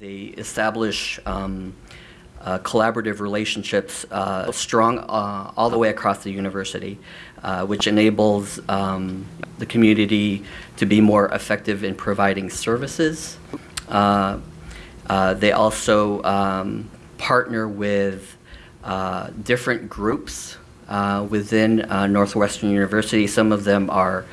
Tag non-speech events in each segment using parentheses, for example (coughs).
They establish um, uh, collaborative relationships uh, strong uh, all the way across the university, uh, which enables um, the community to be more effective in providing services. Uh, uh, they also um, partner with different groups within Northwestern University. Some of them are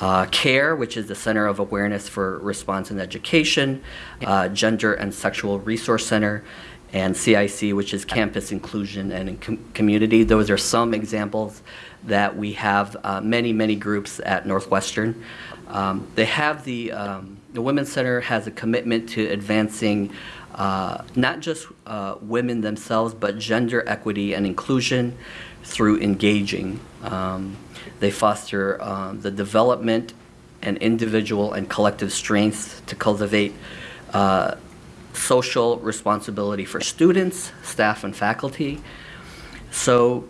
uh, CARE, which is the Center of Awareness for Response and Education, uh, Gender and Sexual Resource Center, and CIC, which is Campus Inclusion and Com Community. Those are some examples that we have uh, many, many groups at Northwestern. Um, they have the, um, the Women's Center has a commitment to advancing uh, not just uh, women themselves, but gender equity and inclusion through engaging. Um, they foster um, the development and individual and collective strengths to cultivate uh, social responsibility for students, staff, and faculty. So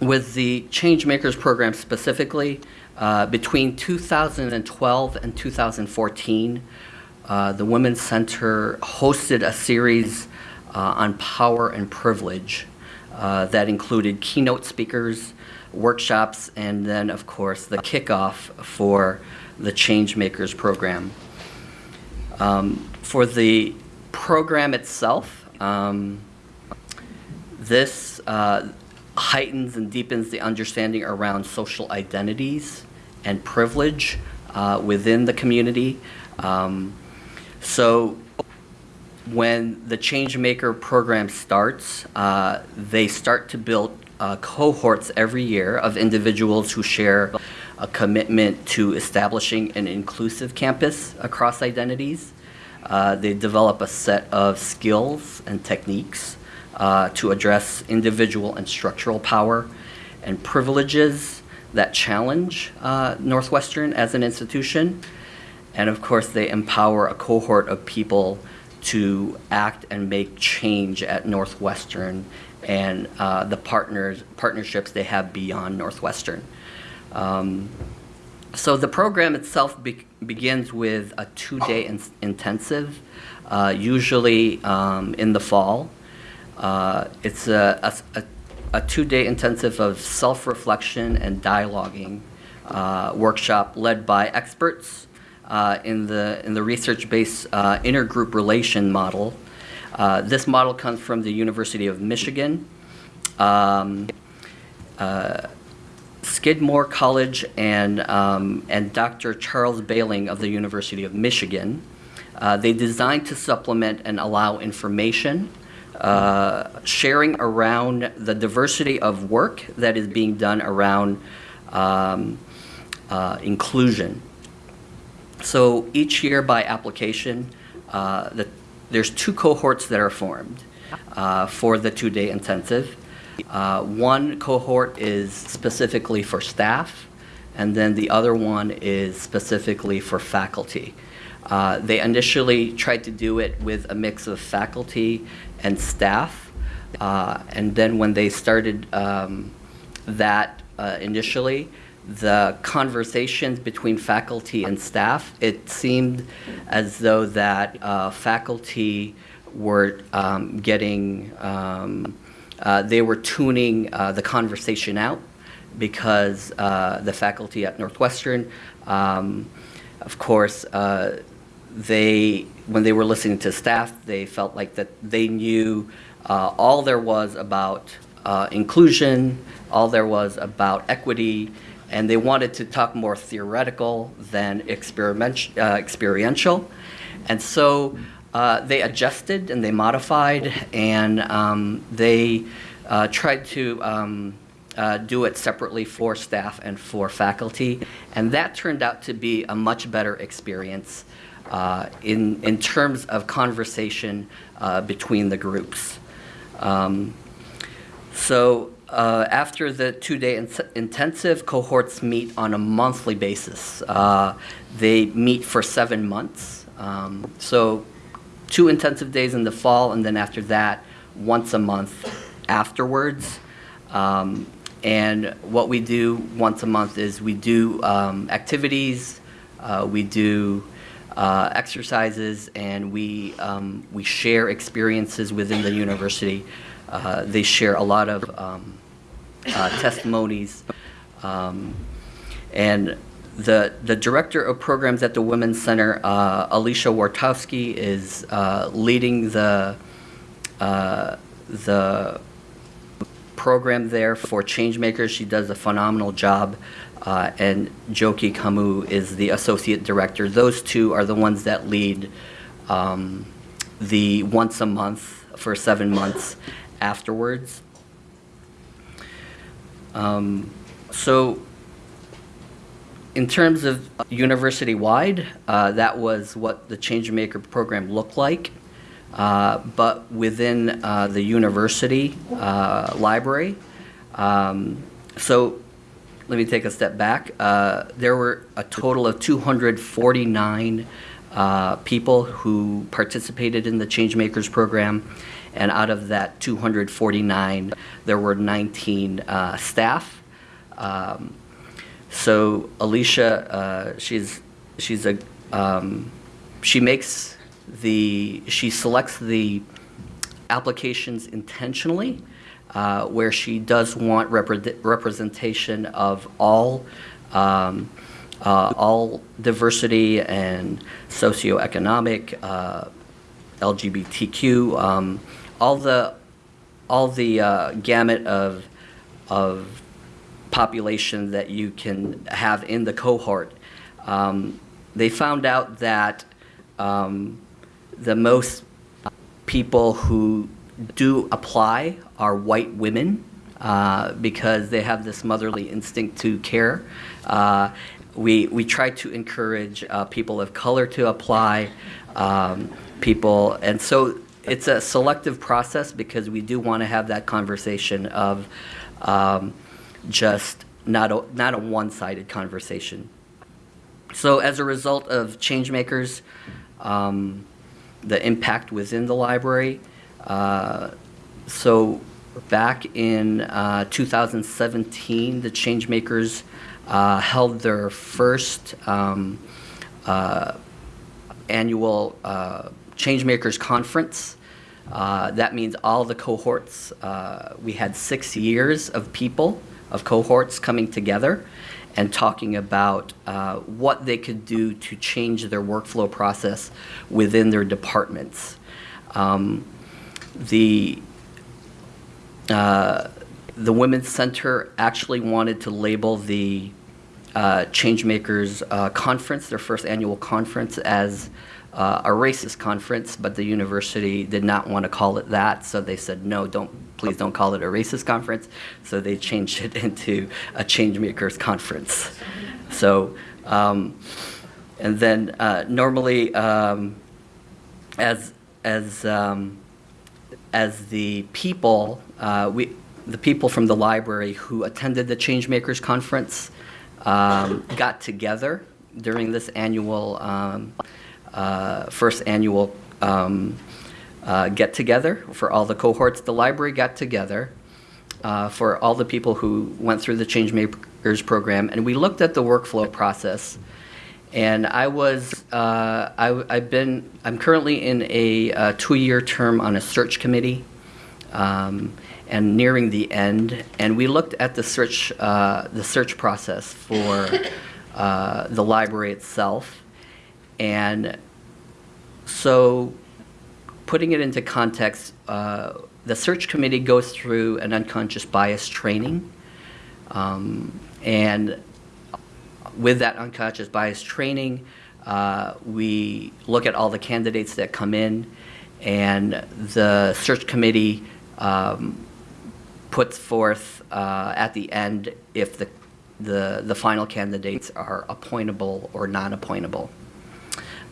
with the Changemakers program specifically, uh, between 2012 and 2014, uh, the Women's Center hosted a series uh, on power and privilege uh, that included keynote speakers, workshops, and then, of course, the kickoff for the Changemakers program. Um, for the program itself, um, this uh, heightens and deepens the understanding around social identities and privilege uh, within the community. Um, so when the Changemaker program starts, uh, they start to build uh, cohorts every year of individuals who share a commitment to establishing an inclusive campus across identities. Uh, they develop a set of skills and techniques uh, to address individual and structural power and privileges that challenge uh, Northwestern as an institution. And of course, they empower a cohort of people to act and make change at Northwestern and uh, the partners partnerships they have beyond Northwestern. Um, so the program itself be begins with a two-day in intensive, uh, usually um, in the fall. Uh, it's a, a, a two-day intensive of self-reflection and dialoguing uh, workshop led by experts in the in the research-based uh, intergroup relation model uh, this model comes from the University of Michigan. Um, uh, Skidmore College and, um, and Dr. Charles Behling of the University of Michigan. Uh, they designed to supplement and allow information, uh, sharing around the diversity of work that is being done around um, uh, inclusion. So each year by application, uh, the there's two cohorts that are formed uh, for the two-day intensive. Uh, one cohort is specifically for staff, and then the other one is specifically for faculty. Uh, they initially tried to do it with a mix of faculty and staff, uh, and then when they started um, that uh, initially, the conversations between faculty and staff, it seemed as though that uh, faculty were um, getting, um, uh, they were tuning uh, the conversation out because uh, the faculty at Northwestern, um, of course, uh, they, when they were listening to staff, they felt like that they knew uh, all there was about inclusion, all there was about equity, and they wanted to talk more theoretical than experiment, uh, experiential. And so uh, they adjusted and they modified and um, they uh, tried to um, uh, do it separately for staff and for faculty. And that turned out to be a much better experience uh, in, in terms of conversation uh, between the groups. Um, so uh, after the two-day in intensive, cohorts meet on a monthly basis. Uh, they meet for seven months. Um, so two intensive days in the fall, and then after that, once a month afterwards. Um, and what we do once a month is we do um, activities, uh, we do uh, exercises and we, um, we share experiences within the university. Uh, They share a lot of um, testimonies. Um, And the, the director of programs at the Women's Center, uh, Alicia Wartowski, is uh, leading the, uh, the program there for Changemakers. She does a phenomenal job. Uh, and Joki Kamu is the associate director. Those two are the ones that lead um, the once a month for seven months afterwards. Um, so, in terms of university-wide, uh, that was what the Changemaker program looked like. Uh, but within uh, the university uh, library, um, so let me take a step back. Uh, there were a total of 249 uh, people who participated in the Changemakers program, and out of that 249, there were 19 uh, staff. Um, so Alicia, uh, she's she's a um, she makes the she selects the applications intentionally, uh, where she does want repre- representation of all um, uh, all diversity and socioeconomic, uh, LGBTQ, um, all the all the uh, gamut of of population that you can have in the cohort. Um, they found out that um, the most people who do apply are white women uh, because they have this motherly instinct to care. Uh, we, we try to encourage uh, people of color to apply, um, people, and so it's a selective process because we do want to have that conversation of um, just not a, not a one-sided conversation. So as a result of Changemakers, um, the impact within the library, uh, so back in uh, 2017, the Changemakers uh, held their first um, uh, annual uh, Changemakers conference. Uh, that means all the cohorts. Uh, we had six years of people, of cohorts coming together and talking about uh, what they could do to change their workflow process within their departments. Um, the uh, the Women's Center actually wanted to label the uh, Changemakers uh, Conference, their first annual conference, as uh, a racist conference, but the university did not want to call it that, so they said, no, don't, please don't call it a racist conference. So they changed it (laughs) into a Changemakers Conference. So, um, and then uh, normally, um, as as um, as the people, uh, we the people from the library who attended the Changemakers Conference um, got together during this annual um, uh, first annual um, uh, get together for all the cohorts. The library got together uh, for all the people who went through the Changemakers program, and we looked at the workflow process. And I was, uh, I, have been, I'm currently in a, uh, two-year term on a search committee, um, and nearing the end. And we looked at the search, uh, the search process for uh, the library itself. And so, putting it into context, uh, the search committee goes through an unconscious bias training. Um, and with that unconscious bias training, uh, we look at all the candidates that come in, and the search committee um, puts forth uh, at the end if the, the, the final candidates are appointable or non-appointable.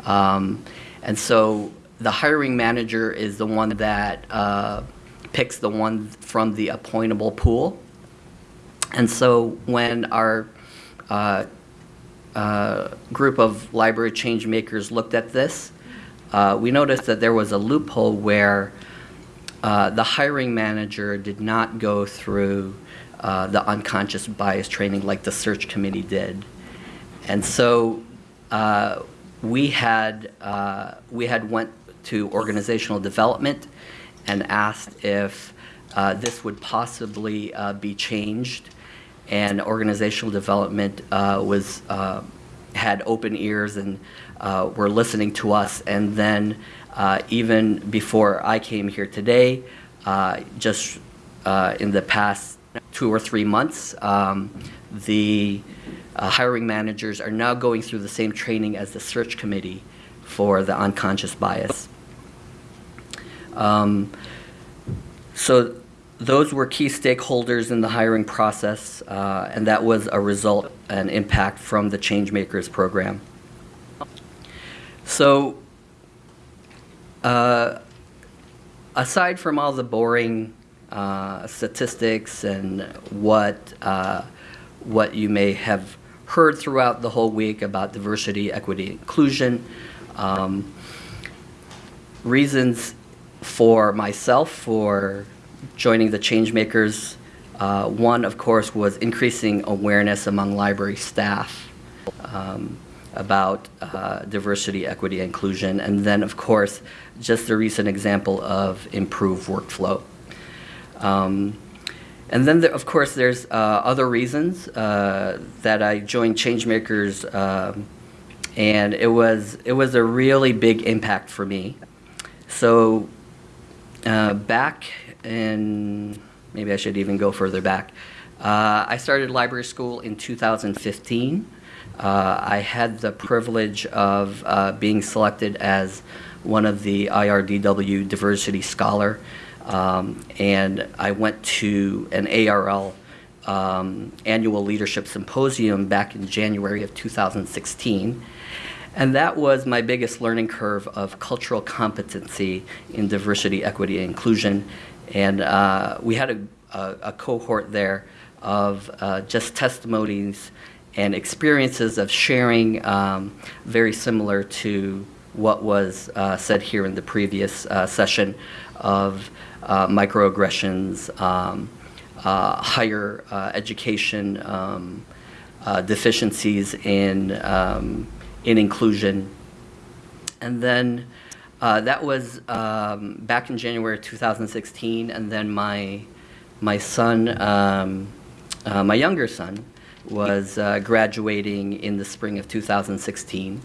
Um, and so the hiring manager is the one that uh, picks the one from the appointable pool. And so when our uh, uh, group of library change makers looked at this, uh, we noticed that there was a loophole where uh, the hiring manager did not go through uh, the unconscious bias training like the search committee did. And so we had uh, we had went to organizational development and asked if uh, this would possibly uh, be changed, and organizational development uh, was uh, had open ears and uh, were listening to us. And then even before I came here today, just in the past two or three months, um, the uh, hiring managers are now going through the same training as the search committee for the unconscious bias. Um, so those were key stakeholders in the hiring process, uh, and that was a result and impact from the Changemakers program. So, uh, aside from all the boring uh, statistics and what uh, what you may have heard throughout the whole week about diversity, equity, inclusion, um, reasons for myself for joining the Changemakers. Uh, one, of course, was increasing awareness among library staff um, about uh, diversity, equity, inclusion, and then, of course, just a recent example of improved workflow. Um, and then, there, of course, there's uh, other reasons uh, that I joined Changemakers, um, and it was it was a really big impact for me. So uh, back in, maybe I should even go further back. Uh, I started library school in 2015. Uh, I had the privilege of uh, being selected as one of the IRDW Diversity Scholar, um, and I went to an ARL um, annual leadership symposium back in January of 2016. And that was my biggest learning curve of cultural competency in diversity, equity, and inclusion. And uh, we had a, a, a, cohort there of uh, just testimonies and experiences of sharing um, very similar to what was uh, said here in the previous uh, session of microaggressions, um, uh, higher education um, deficiencies in um, in inclusion. And then uh, that was um, back in January 2016, and then my my son, um, uh, my younger son, was uh, graduating in the spring of 2016,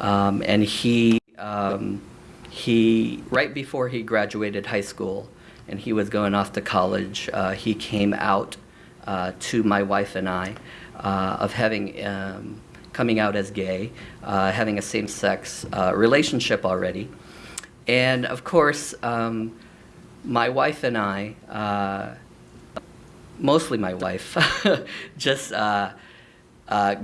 um, and he um, he right before he graduated high school, and he was going off to college. Uh, he came out uh, to my wife and I uh, of having um, coming out as gay, uh, having a same-sex uh, relationship already. And of course, um, my wife and I, uh, mostly my wife, (laughs) just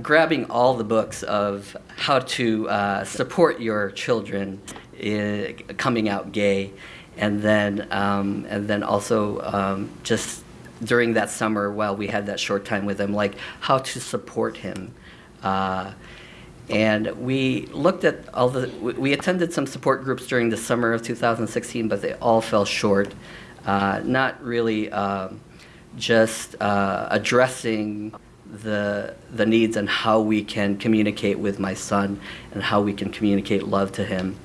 grabbing all the books of how to support your children in coming out gay, and then um, and then also um, just during that summer while we had that short time with him, like how to support him uh, and we looked at all the, we attended some support groups during the summer of 2016, but they all fell short. Uh, not really um, just uh, addressing the, the needs and how we can communicate with my son and how we can communicate love to him.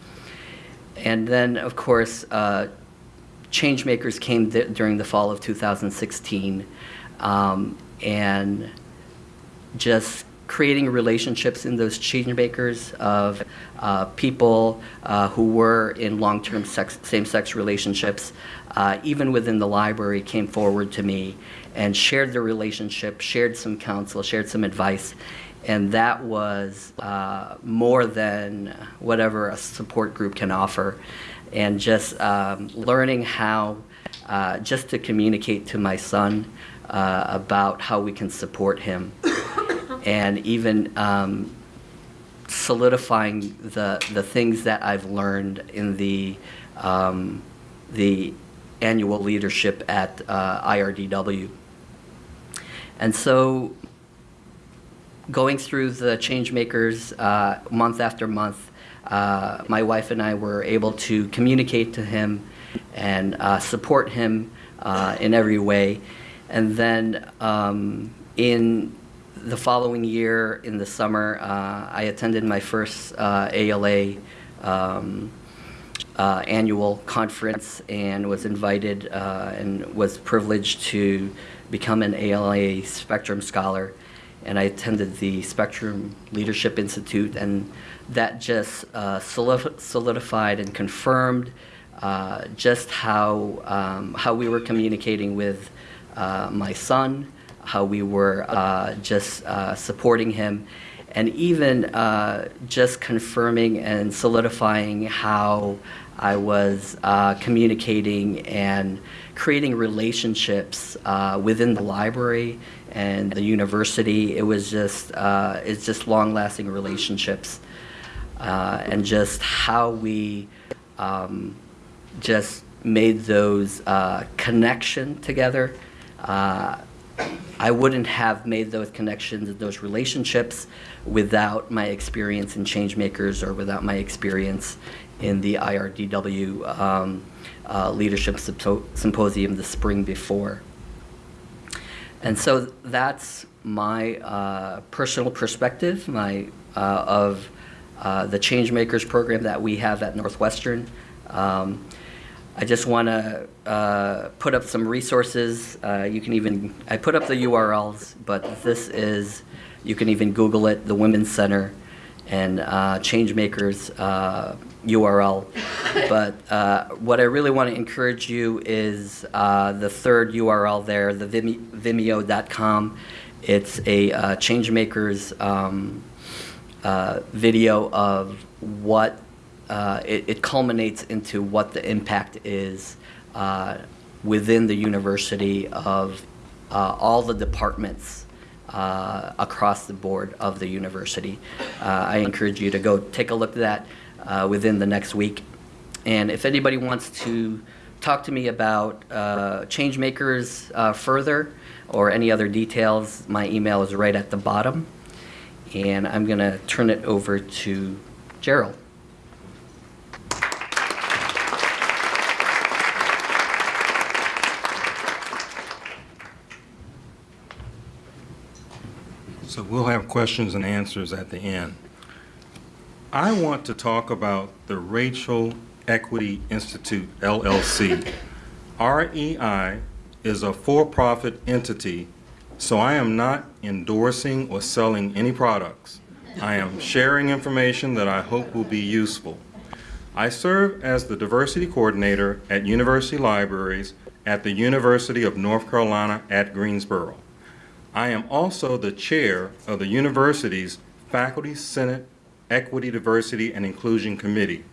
And then, of course, uh, Changemakers came during the fall of 2016 um, and just creating relationships in those change makers of uh, people uh, who were in long-term same-sex relationships, uh, even within the library, came forward to me and shared their relationship, shared some counsel, shared some advice, and that was uh, more than whatever a support group can offer. And just um, learning how uh, just to communicate to my son uh, about how we can support him (coughs) and even um, solidifying the the things that I've learned in the um, the annual leadership at uh, IRDW. And so going through the change makers uh, month after month, uh, my wife and I were able to communicate to him and uh, support him uh, in every way. And then um, in the following year in the summer, uh, I attended my first ALA um, uh, annual conference and was invited and was privileged to become an ALA Spectrum Scholar. And I attended the Spectrum Leadership Institute, and that just uh, solidified and confirmed uh, just how um, how we were communicating with uh, my son, how we were uh, just uh, supporting him, and even uh, just confirming and solidifying how I was communicating and creating relationships within the library and the university. It was just uh, it's just long-lasting relationships, uh, and just how we um, just made those uh, connection together. Uh, I wouldn't have made those connections and those relationships without my experience in Changemakers or without my experience in the IRDW um, uh, Leadership Sympo- Symposium the spring before. And so that's my uh, personal perspective my, uh, of uh, the Changemakers program that we have at Northwestern. Um, I just want to uh, put up some resources. Uh, you can even, I put up the URLs, but this is, you can even Google it, the Women's Center and uh, Changemakers uh, URL. (laughs) But uh, what I really want to encourage you is uh, the third URL there, the Vimeo.com. It's a uh, Changemakers um, uh, video of what uh, it, it culminates into what the impact is uh, within the university of uh, all the departments uh, across the board of the university. Uh, I encourage you to go take a look at that uh, within the next week. And if anybody wants to talk to me about uh, Changemakers uh, further or any other details, my email is right at the bottom. And I'm going to turn it over to Gerald. So we'll have questions and answers at the end. I want to talk about the Racial Equity Institute LLC. REI is a for-profit entity, so I am not endorsing or selling any products. I am sharing information that I hope will be useful. I serve as the diversity coordinator at University Libraries at the University of North Carolina at Greensboro. I am also the chair of the university's Faculty Senate Equity, Diversity, and Inclusion Committee,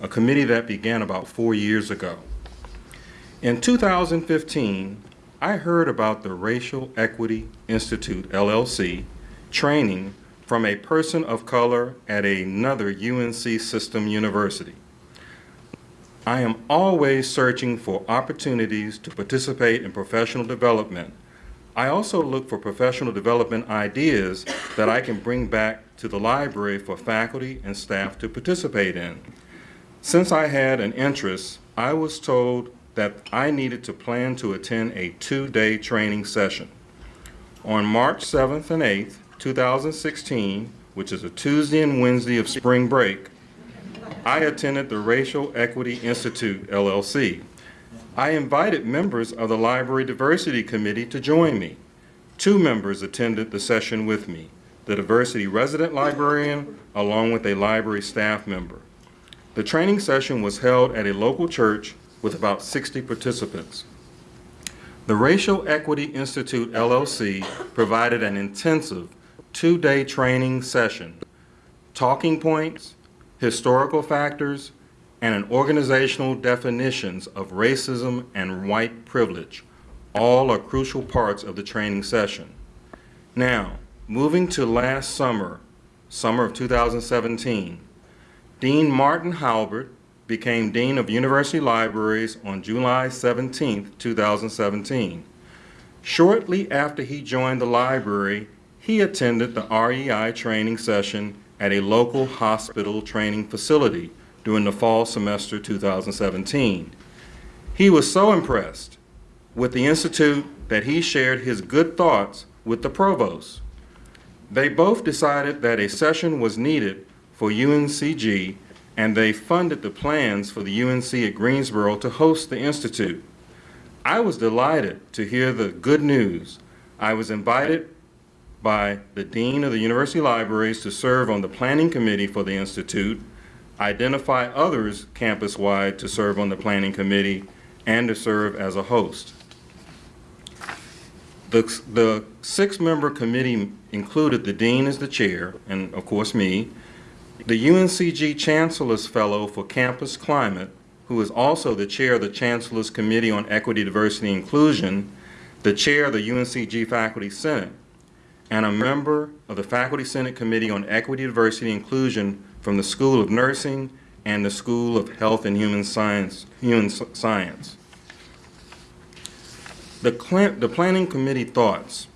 a committee that began about four years ago. In 2015, I heard about the Racial Equity Institute, LLC, training from a person of color at another UNC system university. I am always searching for opportunities to participate in professional development. I also look for professional development ideas that I can bring back to the library for faculty and staff to participate in. Since I had an interest, I was told that I needed to plan to attend a two-day training session. On March 7th and 8th, 2016, which is a Tuesday and Wednesday of spring break, I attended the Racial Equity Institute, LLC. I invited members of the Library Diversity Committee to join me. Two members attended the session with me, the diversity resident librarian along with a library staff member. The training session was held at a local church with about 60 participants. The Racial Equity Institute, LLC provided an intensive two-day training session, talking points, historical factors, and an organizational definitions of racism and white privilege. All are crucial parts of the training session. Now, moving to last summer, summer of 2017, Dean Martin Halbert became Dean of University Libraries on July 17, 2017. Shortly after he joined the library, he attended the REI training session at a local hospital training facility during the fall semester 2017. He was so impressed with the Institute that he shared his good thoughts with the provost. They both decided that a session was needed for UNCG, and they funded the plans for the UNC at Greensboro to host the Institute. I was delighted to hear the good news. I was invited by the Dean of the University Libraries to serve on the Planning Committee for the Institute, identify others campus-wide to serve on the Planning Committee, and to serve as a host. The, the six-member committee included the dean as the chair, and of course me, the UNCG Chancellor's Fellow for Campus Climate, who is also the chair of the Chancellor's Committee on Equity, Diversity, and Inclusion, the chair of the UNCG Faculty Senate, and a member of the Faculty Senate Committee on Equity, Diversity, and Inclusion from the School of Nursing and the School of Health and Human Science. Human Science. The, the Planning Committee thoughts.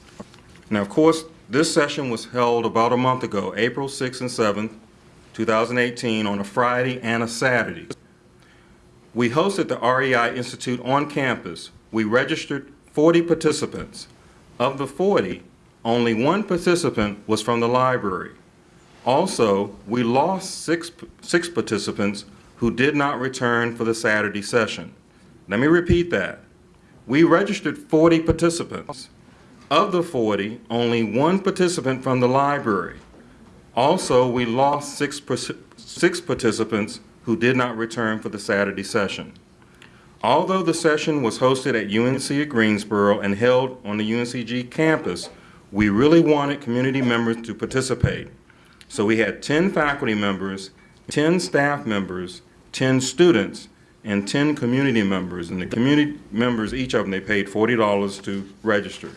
Now, of course, this session was held about a month ago, April 6th and 7th, 2018, on a Friday and a Saturday. We hosted the REI Institute on campus. We registered 40 participants. Of the 40, only one participant was from the library. Also, we lost six, six participants who did not return for the Saturday session. Let me repeat that. We registered 40 participants. Of the 40, only one participant from the library. Also, we lost six, six participants who did not return for the Saturday session. Although the session was hosted at UNC at Greensboro and held on the UNCG campus, we really wanted community members to participate. So we had 10 faculty members, 10 staff members, 10 students, and 10 community members. And the community members, each of them, they paid $40 to register.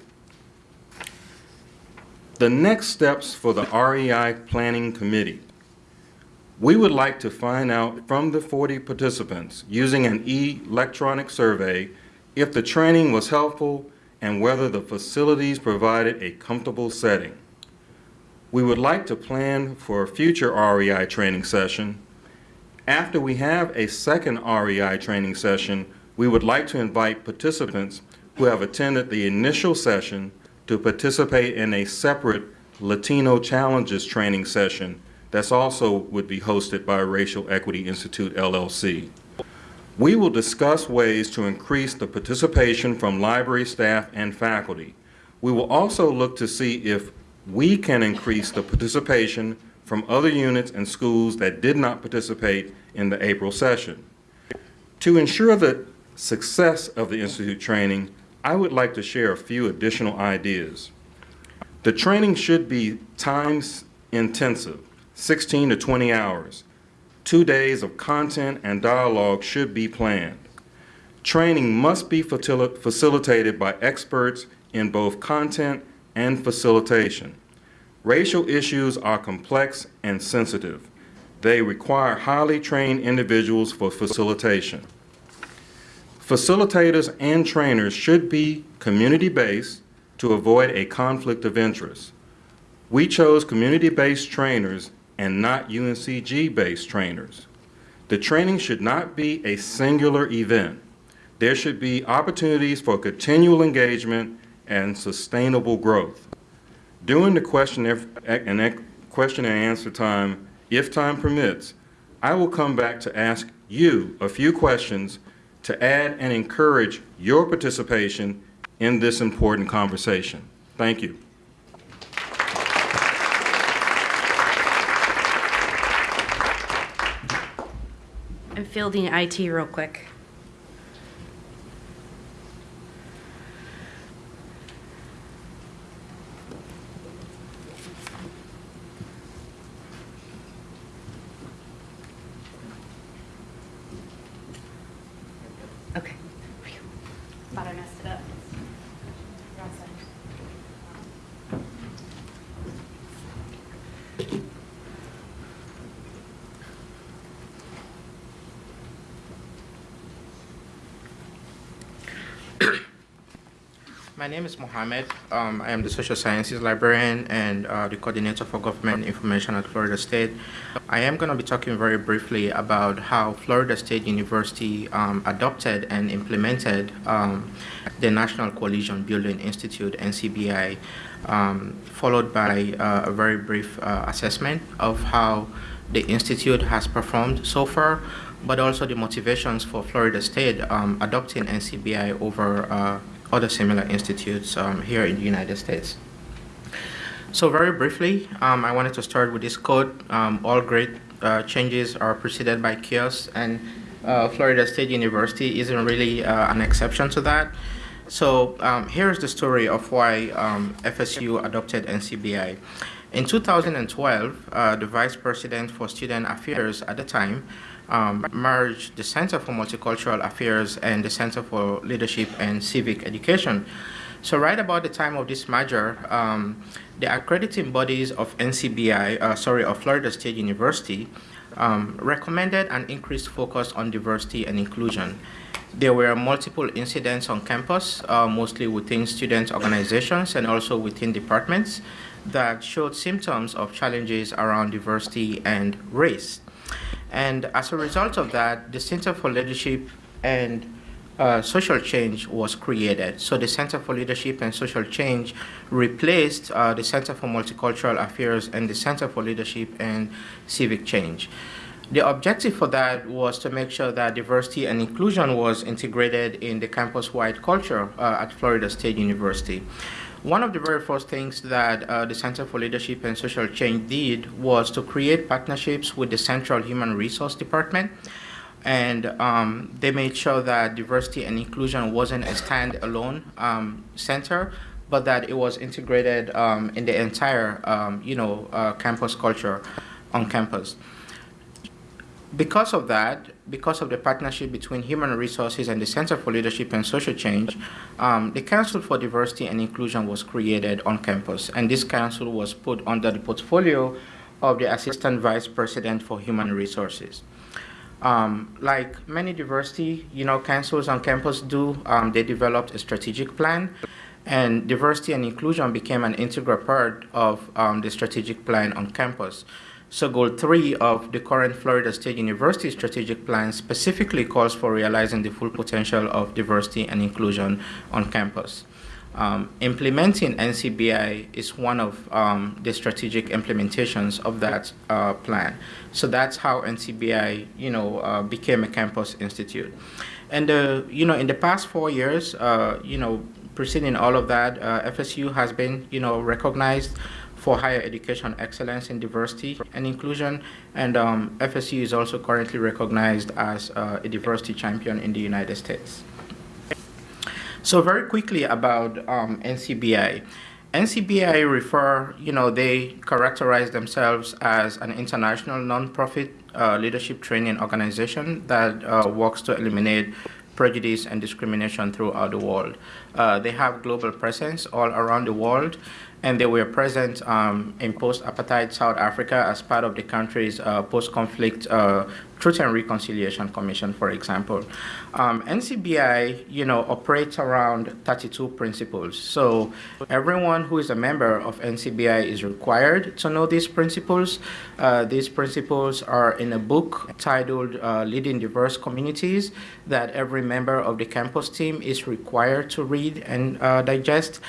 The next steps for the REI Planning Committee. We would like to find out from the 40 participants, using an e-electronic survey, if the training was helpful and whether the facilities provided a comfortable setting. We would like to plan for a future REI training session. After we have a second REI training session, we would like to invite participants who have attended the initial session to participate in a separate Latino Challenges training session that's also would be hosted by Racial Equity Institute LLC. We will discuss ways to increase the participation from library staff and faculty. We will also look to see if we can increase the participation from other units and schools that did not participate in the April session. To ensure the success of the Institute training, I would like to share a few additional ideas. The training should be time intensive, 16 to 20 hours. Two days of content and dialogue should be planned. Training must be facil- facilitated by experts in both content and facilitation. Racial issues are complex and sensitive. They require highly trained individuals for facilitation. Facilitators and trainers should be community-based to avoid a conflict of interest. We chose community-based trainers and not UNCG-based trainers. The training should not be a singular event. There should be opportunities for continual engagement and sustainable growth. During the question and question and answer time, if time permits, I will come back to ask you a few questions to add and encourage your participation in this important conversation. Thank you. I'm fielding IT real quick. Okay. Thought I messed it up. You're all set. My name is Mohammed. Um, I am the social sciences librarian and uh, the coordinator for government information at Florida State. I am going to be talking very briefly about how Florida State University um, adopted and implemented um, the National Coalition Building Institute, NCBI, um, followed by uh, a very brief uh, assessment of how the institute has performed so far, but also the motivations for Florida State um, adopting NCBI over uh, other similar institutes um, here in the United States. So very briefly, um, I wanted to start with this quote. Um, all great uh, changes are preceded by chaos, and uh, Florida State University isn't really uh, an exception to that. So um, here's the story of why um, FSU adopted NCBI. In 2012, uh, the Vice President for Student Affairs at the time um, merged the Center for Multicultural Affairs and the Center for Leadership and Civic Education. So right about the time of this merger, um, the accrediting bodies of NCBI, uh, sorry, of Florida State University, um, recommended an increased focus on diversity and inclusion. There were multiple incidents on campus, uh, mostly within student organizations and also within departments, that showed symptoms of challenges around diversity and race. And as a result of that, the Center for Leadership and uh, Social Change was created. So the Center for Leadership and Social Change replaced uh, the Center for Multicultural Affairs and the Center for Leadership and Civic Change. The objective for that was to make sure that diversity and inclusion was integrated in the campus-wide culture uh, at Florida State University. One of the very first things that uh, the Center for Leadership and Social Change did was to create partnerships with the Central Human Resource Department. And um, they made sure that diversity and inclusion wasn't a standalone um, center, but that it was integrated um, in the entire, um, you know, uh, campus culture on campus because of that, because of the partnership between Human Resources and the Center for Leadership and Social Change, um, the Council for Diversity and Inclusion was created on campus, and this council was put under the portfolio of the Assistant Vice President for Human Resources. Um, like many diversity, you know, councils on campus do, um, they developed a strategic plan, and diversity and inclusion became an integral part of um, the strategic plan on campus. So goal three of the current Florida State University strategic plan specifically calls for realizing the full potential of diversity and inclusion on campus. Um, implementing NCBI is one of um, the strategic implementations of that uh, plan. So that's how NCBI, you know, uh, became a campus institute. And, uh, you know, in the past four years, uh, you know, preceding all of that, uh, FSU has been, you know, recognized for higher education excellence in diversity and inclusion. And um, FSU is also currently recognized as uh, a diversity champion in the United States. So very quickly about um, NCBI. NCBI refer, you know, they characterize themselves as an international nonprofit uh, leadership training organization that uh, works to eliminate prejudice and discrimination throughout the world. Uh, they have global presence all around the world and they were present um, in post-apartheid South Africa as part of the country's uh, post-conflict uh, Truth and Reconciliation Commission, for example. Um, NCBI, you know, operates around 32 principles. So everyone who is a member of NCBI is required to know these principles. Uh, these principles are in a book titled uh, Leading Diverse Communities that every member of the campus team is required to read and uh, digest.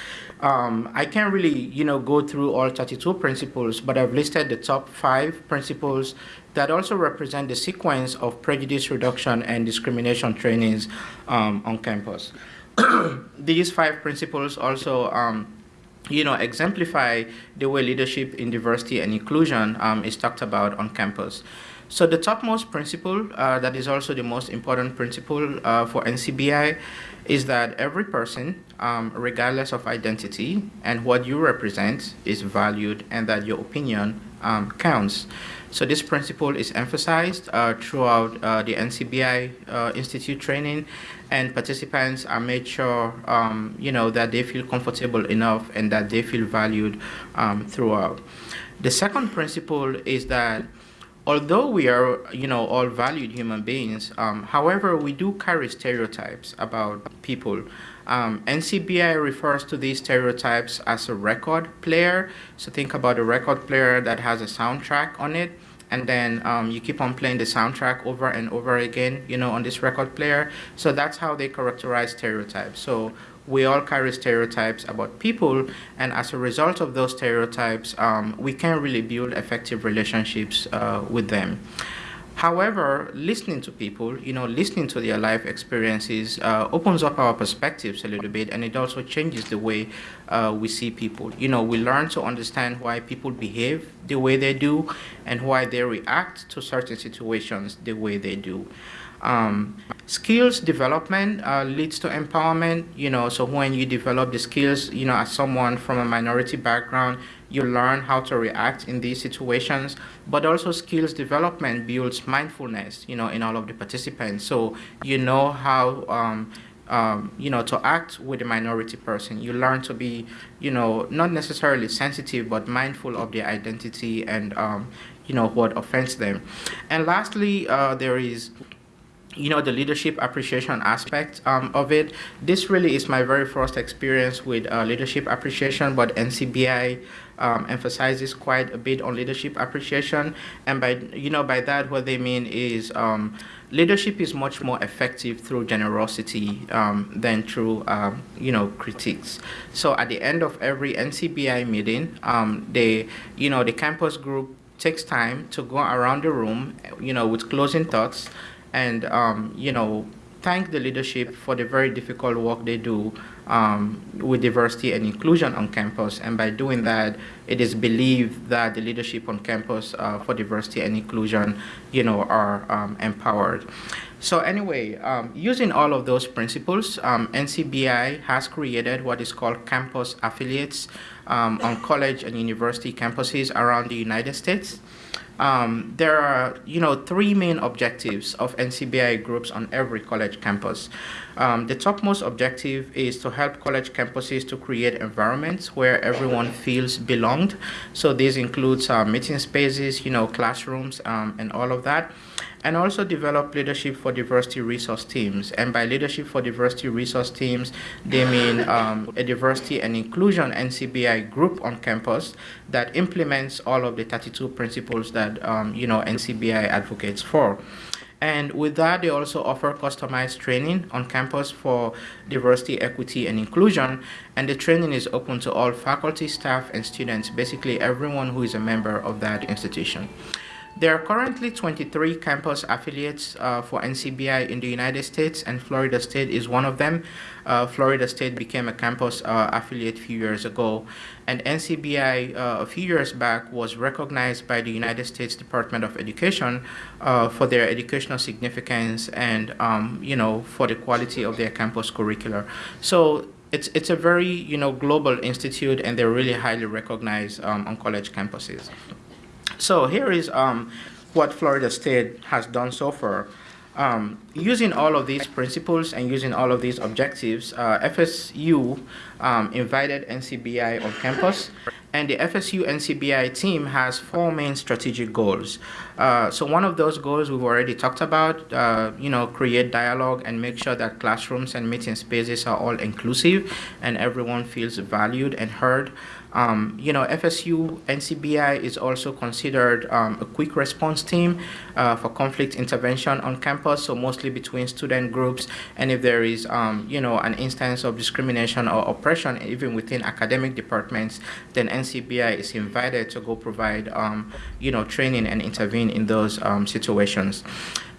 Um, I can't really, you know, go through all 32 principles, but I've listed the top five principles that also represent the sequence of prejudice reduction and discrimination trainings um, on campus. (clears throat) These five principles also um, you know, exemplify the way leadership in diversity and inclusion um, is talked about on campus. So the topmost principle, uh, that is also the most important principle uh, for NCBI, is that every person, um, regardless of identity and what you represent, is valued and that your opinion um, counts. So this principle is emphasized uh, throughout uh, the NCBI uh, Institute training and participants are made sure, um, you know, that they feel comfortable enough and that they feel valued um, throughout. The second principle is that although we are, you know, all valued human beings, um, however, we do carry stereotypes about people. Um, NCBI refers to these stereotypes as a record player. So think about a record player that has a soundtrack on it and then um, you keep on playing the soundtrack over and over again, you know, on this record player. So that's how they characterize stereotypes. So we all carry stereotypes about people, and as a result of those stereotypes, um, we can't really build effective relationships uh, with them. However, listening to people, you know, listening to their life experiences uh, opens up our perspectives a little bit, and it also changes the way uh, we see people. You know, we learn to understand why people behave the way they do, and why they react to certain situations the way they do. Um, skills development uh, leads to empowerment, you know, so when you develop the skills, you know, as someone from a minority background, you learn how to react in these situations, but also skills development builds mindfulness, you know, in all of the participants. So you know how, um, um, you know, to act with a minority person. You learn to be, you know, not necessarily sensitive, but mindful of their identity and, um, you know, what offends them. And lastly, uh, there is you know the leadership appreciation aspect um, of it. This really is my very first experience with uh, leadership appreciation but ncbi um, emphasizes quite a bit on leadership appreciation. And by you know by that what they mean is um, leadership is much more effective through generosity um, than through um, you know critiques. So at the end of every ncbi meeting um, they you know the campus group takes time to go around the room you know with closing thoughts and um, you know thank the leadership for the very difficult work they do um, with diversity and inclusion on campus. And by doing that, it is believed that the leadership on campus uh, for diversity and inclusion, you know, are um, empowered. So anyway, um, using all of those principles, um, NCBI has created what is called campus affiliates um, on college and university campuses around the United States. Um, there are, you know, three main objectives of NCBI groups on every college campus. Um, the topmost objective is to help college campuses to create environments where everyone feels belonged. So this includes uh, meeting spaces, you know, classrooms, um, and all of that and also develop leadership for diversity resource teams. And by leadership for diversity resource teams, they mean um, a diversity and inclusion NCBI group on campus that implements all of the 32 principles that um, you know NCBI advocates for. And with that, they also offer customized training on campus for diversity, equity, and inclusion. And the training is open to all faculty, staff, and students, basically everyone who is a member of that institution. There are currently 23 campus affiliates uh, for NCBI in the United States, and Florida State is one of them. Uh, Florida State became a campus uh, affiliate a few years ago, and NCBI uh, a few years back was recognized by the United States Department of Education uh, for their educational significance and, um, you know, for the quality of their campus curricular. So it's it's a very you know global institute, and they're really highly recognized um, on college campuses. So here is um, what Florida State has done so far. Um, using all of these principles and using all of these objectives, uh, FSU um, invited NCBI on campus, and the FSU NCBI team has four main strategic goals. Uh, so one of those goals we've already talked about, uh, you know, create dialogue and make sure that classrooms and meeting spaces are all inclusive and everyone feels valued and heard. Um, you know, FSU NCBI is also considered um, a quick response team uh, for conflict intervention on campus, so mostly between student groups. And if there is, um, you know, an instance of discrimination or oppression, even within academic departments, then NCBI is invited to go provide, um, you know, training and intervene in those um, situations.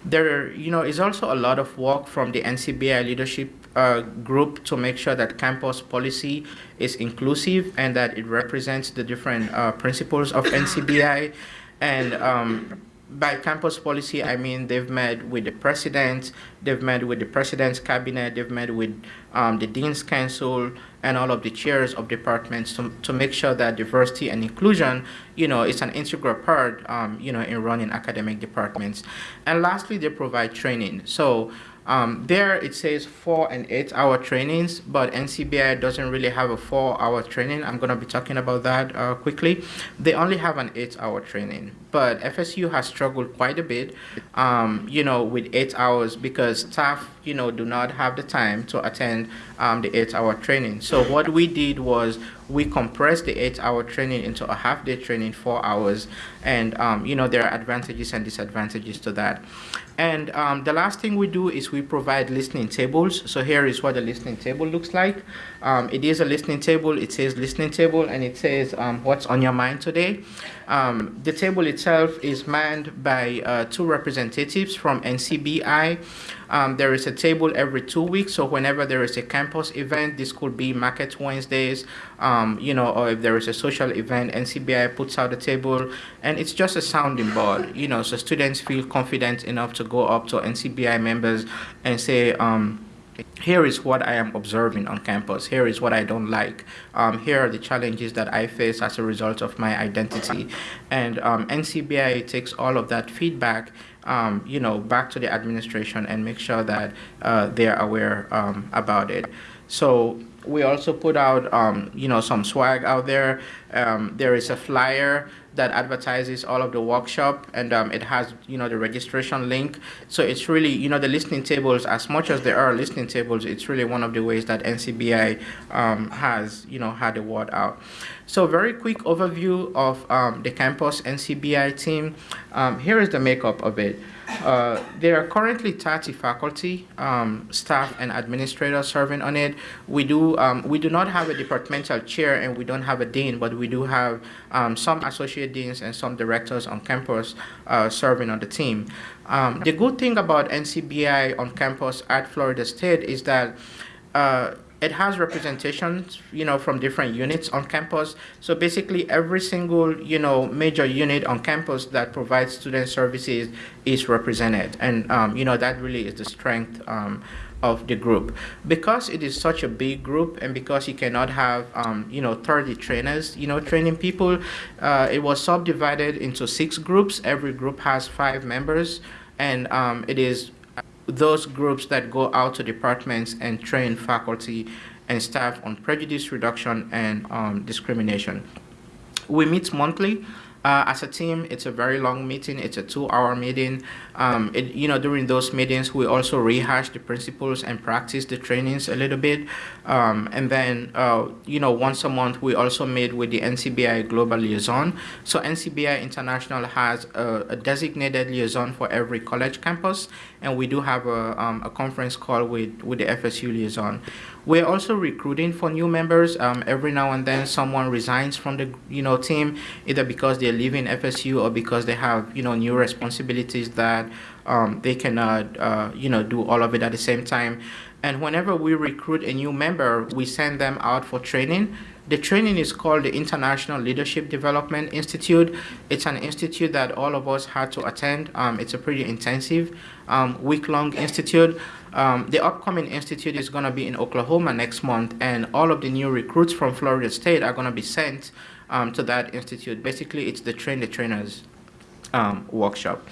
There, you know, is also a lot of work from the NCBI leadership uh, group to make sure that campus policy is inclusive and that it represents the different uh, principles of NCBI. And um, by campus policy, I mean they've met with the president, they've met with the president's cabinet, they've met with um, the dean's council, and all of the chairs of departments to, to make sure that diversity and inclusion, you know, is an integral part, um, you know, in running academic departments. And lastly, they provide training. So Um, there it says four and eight hour trainings, but NCBI doesn't really have a four hour training. I'm going to be talking about that uh, quickly. They only have an eight hour training, but FSU has struggled quite a bit, um, you know, with eight hours because staff, you know, do not have the time to attend um, the eight hour training. So what we did was we compressed the eight hour training into a half day training, four hours, and, um, you know, there are advantages and disadvantages to that. And um, the last thing we do is we provide listening tables. So here is what the listening table looks like. Um, it is a listening table. It says listening table and it says um, what's on your mind today. Um, the table itself is manned by uh, two representatives from NCBI. Um, there is a table every two weeks, so whenever there is a campus event, this could be Market Wednesdays, um, you know, or if there is a social event, NCBI puts out a table, and it's just a sounding board, you know, so students feel confident enough to go up to NCBI members and say, um, here is what I am observing on campus. Here is what I don't like. Um, here are the challenges that I face as a result of my identity. And um, NCBI takes all of that feedback, um, you know, back to the administration and make sure that uh, they're aware um, about it. So we also put out, um, you know, some swag out there. Um, there is a flyer that advertises all of the workshop and um, it has you know the registration link. So it's really you know the listening tables as much as there are listening tables it's really one of the ways that ncbi um, has you know had the word out. So very quick overview of um, the campus ncbi team. Um, here is the makeup of it uh, there are currently 30 faculty, um, staff, and administrators serving on it. We do um, we do not have a departmental chair and we don't have a dean, but we do have um, some associate deans and some directors on campus uh, serving on the team. Um, the good thing about NCBI on campus at Florida State is that uh, it has representations, you know, from different units on campus. So basically, every single, you know, major unit on campus that provides student services is represented, and um, you know that really is the strength. Um, of the group because it is such a big group and because you cannot have um, you know 30 trainers you know training people uh, it was subdivided into six groups every group has five members and um, it is those groups that go out to departments and train faculty and staff on prejudice reduction and um, discrimination. We meet monthly. Uh, as a team, it's a very long meeting. It's a two-hour meeting. Um, it, you know, during those meetings, we also rehash the principles and practice the trainings a little bit. Um, and then, uh, you know, once a month, we also meet with the NCBI Global Liaison. So NCBI International has a, a designated liaison for every college campus, and we do have a, um, a conference call with, with the FSU liaison. We're also recruiting for new members. Um, every now and then, someone resigns from the you know team, either because they're leaving FSU or because they have you know new responsibilities that um, they cannot uh, you know do all of it at the same time. And whenever we recruit a new member, we send them out for training. The training is called the International Leadership Development Institute. It's an institute that all of us had to attend. Um, it's a pretty intensive um, week-long institute. Um, the upcoming institute is going to be in Oklahoma next month, and all of the new recruits from Florida State are going to be sent um, to that institute. Basically, it's the train the trainers um, workshop.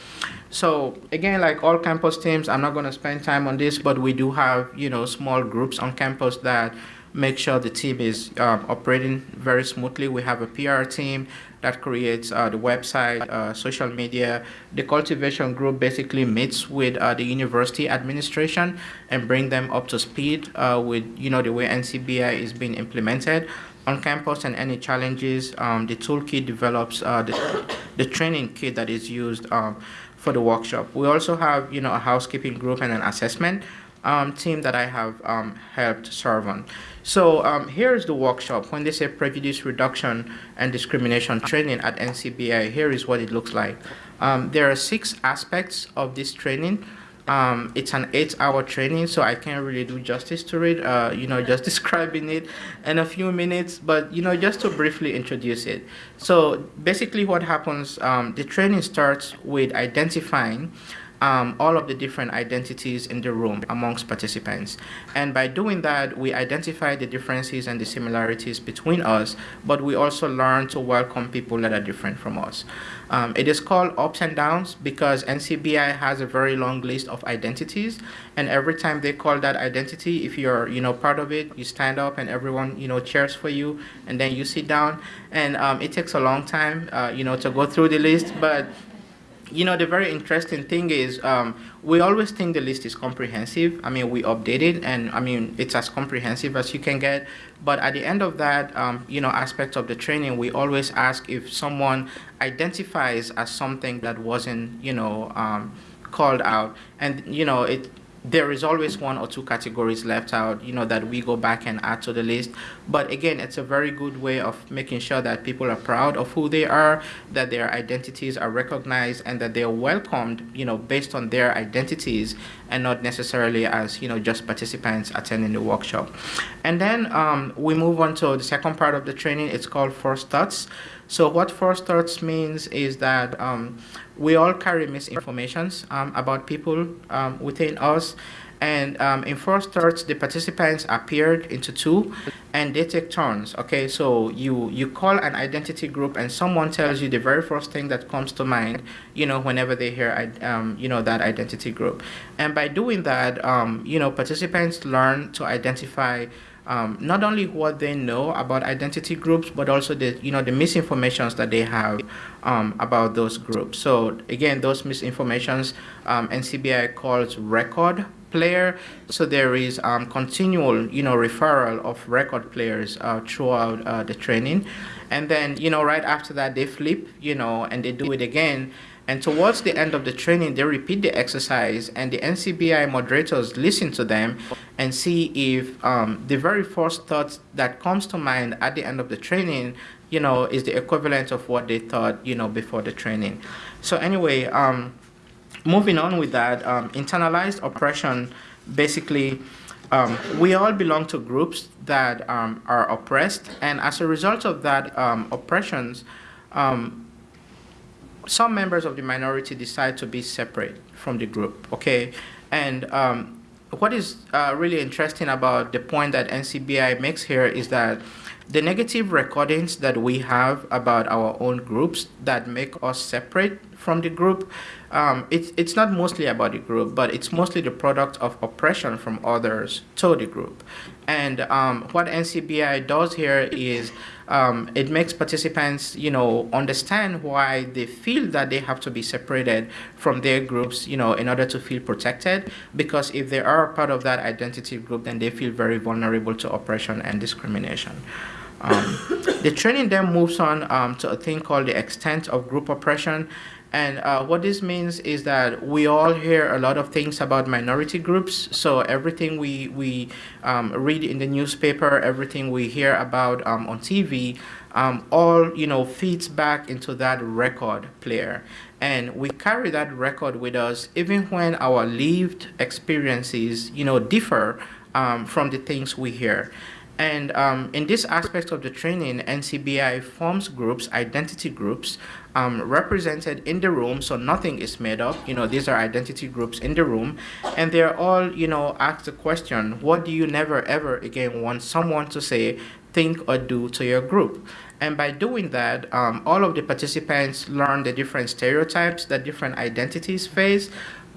So again, like all campus teams, I'm not going to spend time on this, but we do have you know small groups on campus that make sure the team is um, operating very smoothly. We have a PR team that creates uh, the website, uh, social media. The cultivation group basically meets with uh, the university administration and bring them up to speed uh, with you know the way NCBI is being implemented on campus and any challenges. Um, the toolkit develops uh, the, the training kit that is used um, for the workshop. We also have you know a housekeeping group and an assessment um, team that I have um, helped serve on. So um, here is the workshop. When they say prejudice reduction and discrimination training at NCBI, here is what it looks like. Um, there are six aspects of this training. Um, it's an eight-hour training, so I can't really do justice to it. Uh, you know, just (laughs) describing it in a few minutes, but you know, just to briefly introduce it. So basically, what happens? Um, the training starts with identifying um, all of the different identities in the room amongst participants. And by doing that, we identify the differences and the similarities between us, but we also learn to welcome people that are different from us. Um, it is called ups and downs because NCBI has a very long list of identities, and every time they call that identity, if you're you know part of it, you stand up and everyone you know cheers for you, and then you sit down, and um, it takes a long time uh, you know to go through the list, but you know, the very interesting thing is um, we always think the list is comprehensive. I mean, we update it, and I mean, it's as comprehensive as you can get. But at the end of that, um, you know, aspect of the training, we always ask if someone identifies as something that wasn't, you know, um, called out, and you know, it there is always one or two categories left out, you know, that we go back and add to the list. But again, it's a very good way of making sure that people are proud of who they are, that their identities are recognized, and that they are welcomed, you know, based on their identities and not necessarily as, you know, just participants attending the workshop. And then um, we move on to the second part of the training. It's called First Thoughts. So what First Thoughts means is that um, we all carry misinformations um, about people um, within us. And um, in first thoughts, the participants appeared into two, and they take turns. Okay, so you you call an identity group, and someone tells you the very first thing that comes to mind. You know, whenever they hear um, you know that identity group, and by doing that, um, you know, participants learn to identify um, not only what they know about identity groups, but also the you know the misinformations that they have um, about those groups. So again, those misinformations um, NCBI calls record player. So there is um, continual you know referral of record players uh, throughout uh, the training, and then you know right after that they flip you know and they do it again and towards the end of the training, they repeat the exercise, and the NCBI moderators listen to them and see if um, the very first thought that comes to mind at the end of the training, you know, is the equivalent of what they thought, you know, before the training. So anyway, um, moving on with that, um, internalized oppression, basically, um, we all belong to groups that um, are oppressed, and as a result of that um, oppressions, um, some members of the minority decide to be separate from the group, okay? And um, what is uh, really interesting about the point that NCBI makes here is that the negative recordings that we have about our own groups that make us separate from the group, um, it's, it's not mostly about the group, but it's mostly the product of oppression from others to the group. And um, what NCBI does here is um, it makes participants, you know, understand why they feel that they have to be separated from their groups, you know, in order to feel protected. Because if they are part of that identity group, then they feel very vulnerable to oppression and discrimination. Um, the training then moves on um, to a thing called the extent of group oppression. And uh, what this means is that we all hear a lot of things about minority groups. So everything we, we um, read in the newspaper, everything we hear about um, on TV, um, all you know feeds back into that record player. And we carry that record with us even when our lived experiences, you know, differ um, from the things we hear. And um, in this aspect of the training, NCBI forms groups, identity groups, um, represented in the room, so nothing is made up. You know, these are identity groups in the room, and they're all, you know, asked the question, what do you never ever again want someone to say, think, or do to your group? And by doing that, um, all of the participants learn the different stereotypes that different identities face,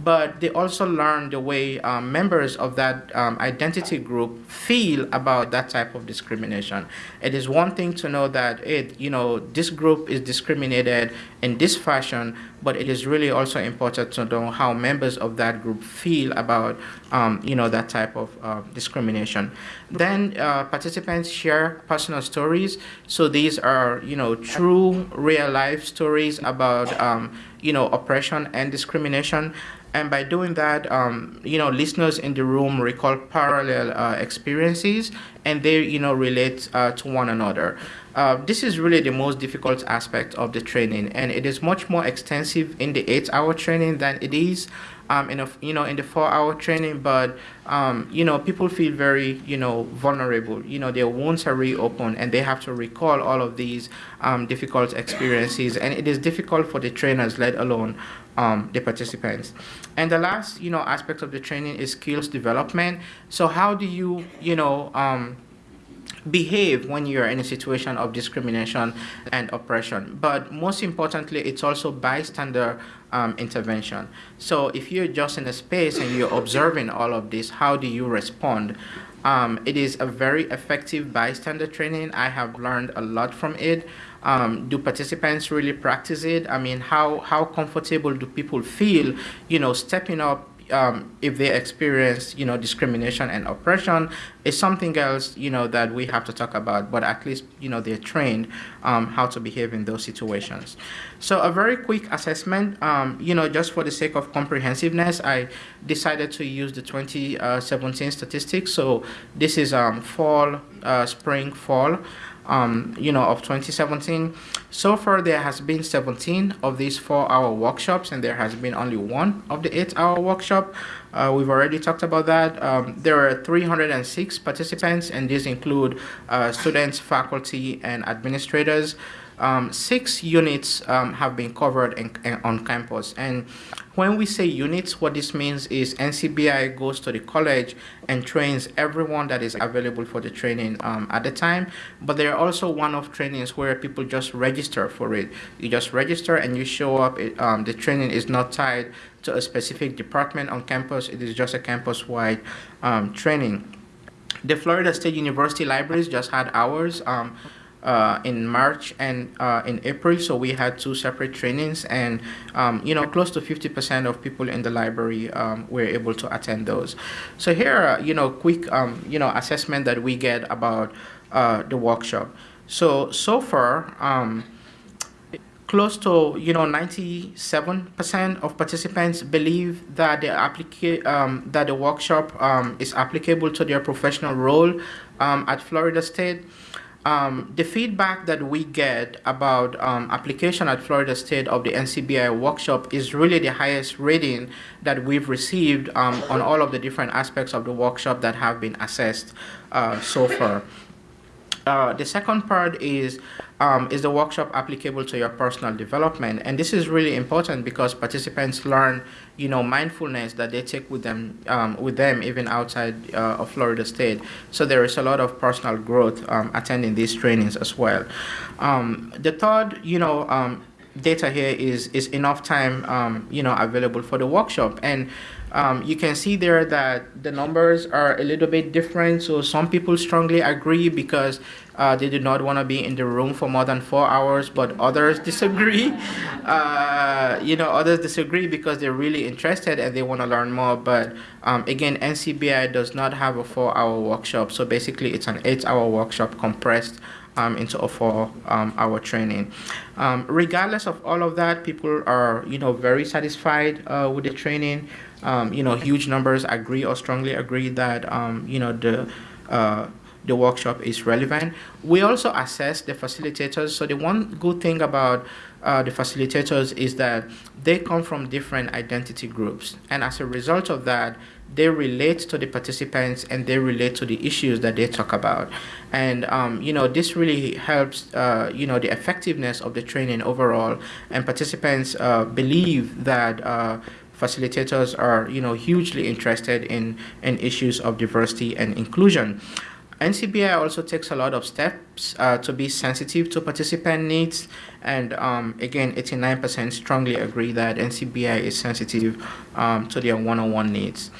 but they also learn the way um, members of that um, identity group feel about that type of discrimination. It is one thing to know that it, you know, this group is discriminated in this fashion, but it is really also important to know how members of that group feel about, um, you know, that type of uh, discrimination. Then uh, participants share personal stories. So these are, you know, true real life stories about, um, you know, oppression and discrimination. And by doing that, um, you know, listeners in the room recall parallel uh, experiences and they, you know, relate uh, to one another. Uh, this is really the most difficult aspect of the training, and it is much more extensive in the eight-hour training than it is um, in a, you know in the four-hour training. But um, you know people feel very you know vulnerable. You know their wounds are reopened, and they have to recall all of these um, difficult experiences, and it is difficult for the trainers, let alone um, the participants. And the last, you know, aspect of the training is skills development. So how do you, you know, um, behave when you're in a situation of discrimination and oppression. But most importantly, it's also bystander um, intervention. So if you're just in a space and you're observing all of this, how do you respond? Um, it is a very effective bystander training. I have learned a lot from it. Um, do participants really practice it? I mean, how, how comfortable do people feel, you know, stepping up um, if they experience, you know, discrimination and oppression is something else, you know, that we have to talk about. But at least, you know, they're trained um, how to behave in those situations. So a very quick assessment, um, you know, just for the sake of comprehensiveness, I decided to use the 2017 statistics. So this is um, fall, uh, spring, fall um, you know, of 2017. So far, there has been 17 of these four-hour workshops, and there has been only one of the eight-hour workshop. Uh, we've already talked about that. Um, there are 306 participants, and these include uh, students, faculty, and administrators. Um, six units um, have been covered in, in, on campus. And when we say units, what this means is NCBI goes to the college and trains everyone that is available for the training um, at the time. But there are also one-off trainings where people just register for it. You just register and you show up. It, um, the training is not tied to a specific department on campus. It is just a campus-wide um, training. The Florida State University Libraries just had ours. Um, uh, in March and uh, in April. So we had two separate trainings, and um, you know, close to 50% of people in the library um, were able to attend those. So here, are, you know, quick, um, you know, assessment that we get about uh, the workshop. So so far. Um, close to you know 97% of participants believe that the applica- um, that the workshop um, is applicable to their professional role um, at Florida State. Um, the feedback that we get about um, application at Florida State of the NCBI workshop is really the highest rating that we've received um, on all of the different aspects of the workshop that have been assessed uh, so far. Uh, the second part is um, is the workshop applicable to your personal development? And this is really important because participants learn you know mindfulness that they take with them um, with them even outside uh, of Florida State. So there is a lot of personal growth um, attending these trainings as well. Um, the third you know um, data here is is enough time um, you know available for the workshop. And um, you can see there that the numbers are a little bit different. So some people strongly agree because uh, they do not want to be in the room for more than four hours, but others (laughs) disagree. Uh, you know, others disagree because they're really interested and they want to learn more. But um, again, NCBI does not have a four-hour workshop. So basically, it's an eight-hour workshop compressed um, into a four-hour um, training. Um, regardless of all of that, people are, you know, very satisfied uh, with the training um, you know, huge numbers agree or strongly agree that, um, you know, the, uh, the workshop is relevant. We also assess the facilitators. So the one good thing about uh, the facilitators is that they come from different identity groups. And as a result of that, they relate to the participants and they relate to the issues that they talk about. And, um, you know, this really helps, uh, you know, the effectiveness of the training overall. And participants uh, believe that uh, facilitators are you know hugely interested in in issues of diversity and inclusion. NCBI also takes a lot of steps uh, to be sensitive to participant needs, and um, again, 89% strongly agree that NCBI is sensitive um, to their one-on-one -on -one needs.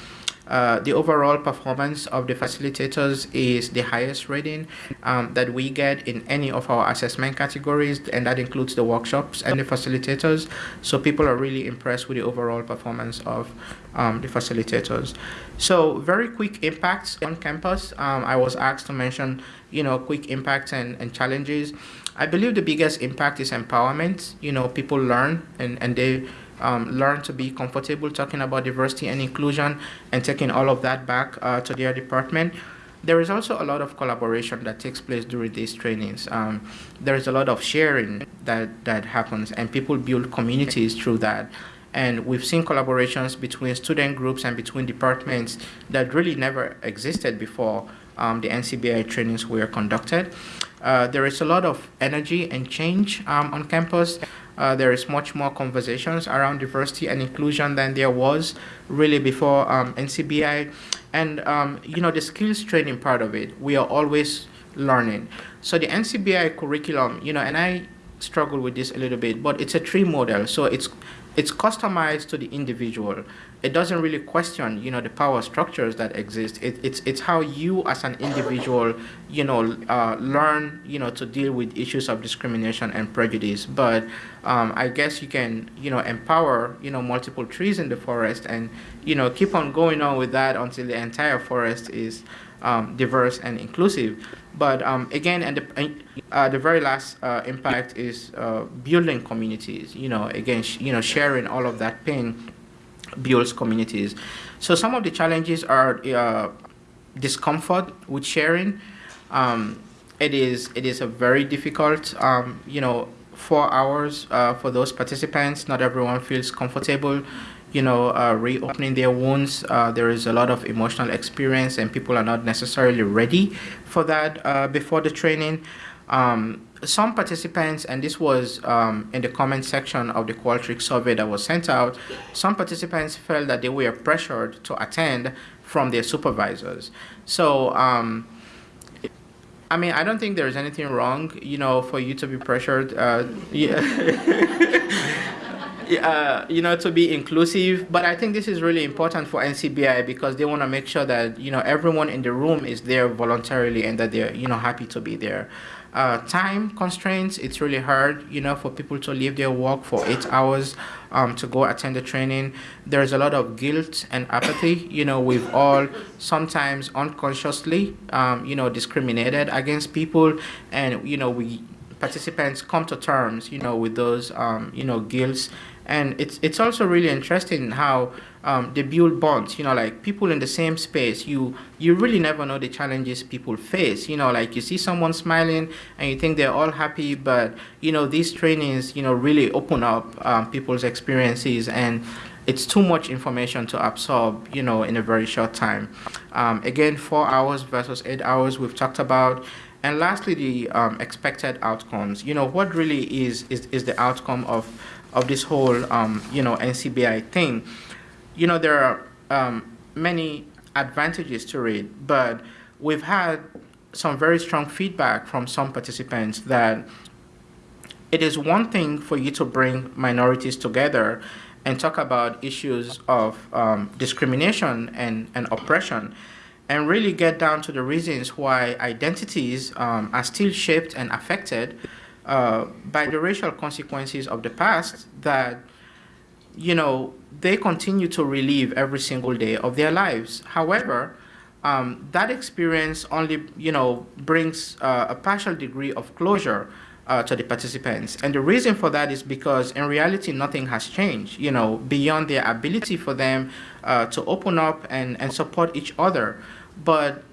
Uh, the overall performance of the facilitators is the highest rating um, that we get in any of our assessment categories, and that includes the workshops and the facilitators. So people are really impressed with the overall performance of um, the facilitators. So very quick impacts on campus. Um, I was asked to mention, you know, quick impacts and, and challenges. I believe the biggest impact is empowerment. You know, people learn and, and they um, learn to be comfortable talking about diversity and inclusion and taking all of that back uh, to their department. There is also a lot of collaboration that takes place during these trainings. Um, there is a lot of sharing that, that happens and people build communities through that. And we've seen collaborations between student groups and between departments that really never existed before um, the NCBI trainings were conducted. Uh, there is a lot of energy and change um, on campus. Uh, there is much more conversations around diversity and inclusion than there was really before um, NCBI. And, um, you know, the skills training part of it, we are always learning. So the NCBI curriculum, you know, and I struggle with this a little bit, but it's a tree model. So it's it's customized to the individual. It doesn't really question, you know, the power structures that exist. It, it's it's how you as an individual, you know, uh, learn, you know, to deal with issues of discrimination and prejudice. But um, I guess you can, you know, empower, you know, multiple trees in the forest, and you know, keep on going on with that until the entire forest is um, diverse and inclusive. But um, again, and the, uh, the very last uh, impact is uh, building communities. You know, again, you know, sharing all of that pain builds communities. So some of the challenges are uh, discomfort with sharing. Um, it is it is a very difficult, um, you know, four hours uh, for those participants. Not everyone feels comfortable you know, uh, reopening their wounds. Uh, there is a lot of emotional experience, and people are not necessarily ready for that uh, before the training. Um, some participants, and this was um, in the comment section of the Qualtrics survey that was sent out, some participants felt that they were pressured to attend from their supervisors. So, um, I mean, I don't think there's anything wrong, you know, for you to be pressured. Uh, (laughs) (laughs) yeah. uh, you know, to be inclusive. But I think this is really important for NCBI because they want to make sure that you know everyone in the room is there voluntarily and that they're you know happy to be there. Uh, time constraints, it's really hard, you know, for people to leave their work for eight hours um, to go attend the training. There's a lot of guilt and apathy. You know, we've all sometimes unconsciously, um, you know, discriminated against people, and you know, we participants come to terms, you know, with those, um, you know, guilts and it's it's also really interesting how um, they build bonds you know like people in the same space you you really never know the challenges people face you know like you see someone smiling and you think they're all happy but you know these trainings you know really open up um, people's experiences and it's too much information to absorb you know in a very short time. Um, again four hours versus eight hours we've talked about. And lastly the um, expected outcomes. You know what really is is, is the outcome of of this whole, um, you know, NCBI thing, you know, there are um, many advantages to it, but we've had some very strong feedback from some participants that it is one thing for you to bring minorities together and talk about issues of um, discrimination and, and oppression and really get down to the reasons why identities um, are still shaped and affected uh, by the racial consequences of the past that you know they continue to relive every single day of their lives. However um, that experience only you know brings uh, a partial degree of closure uh, to the participants. And the reason for that is because in reality nothing has changed you know beyond their ability for them uh, to open up and, and support each other. But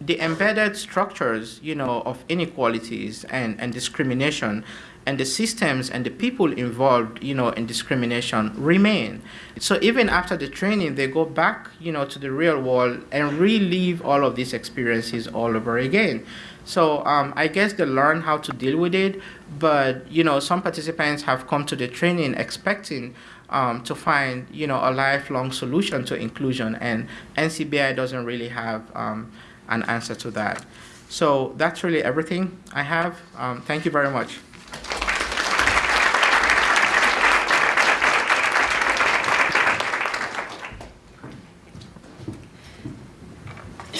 the embedded structures, you know, of inequalities and, and discrimination and the systems and the people involved, you know, in discrimination remain. So even after the training, they go back, you know, to the real world and relive all of these experiences all over again. So um, I guess they learn how to deal with it, but you know, some participants have come to the training expecting um, to find, you know, a lifelong solution to inclusion, and NCBI doesn't really have. Um, an answer to that. So that's really everything I have. Um, thank you very much.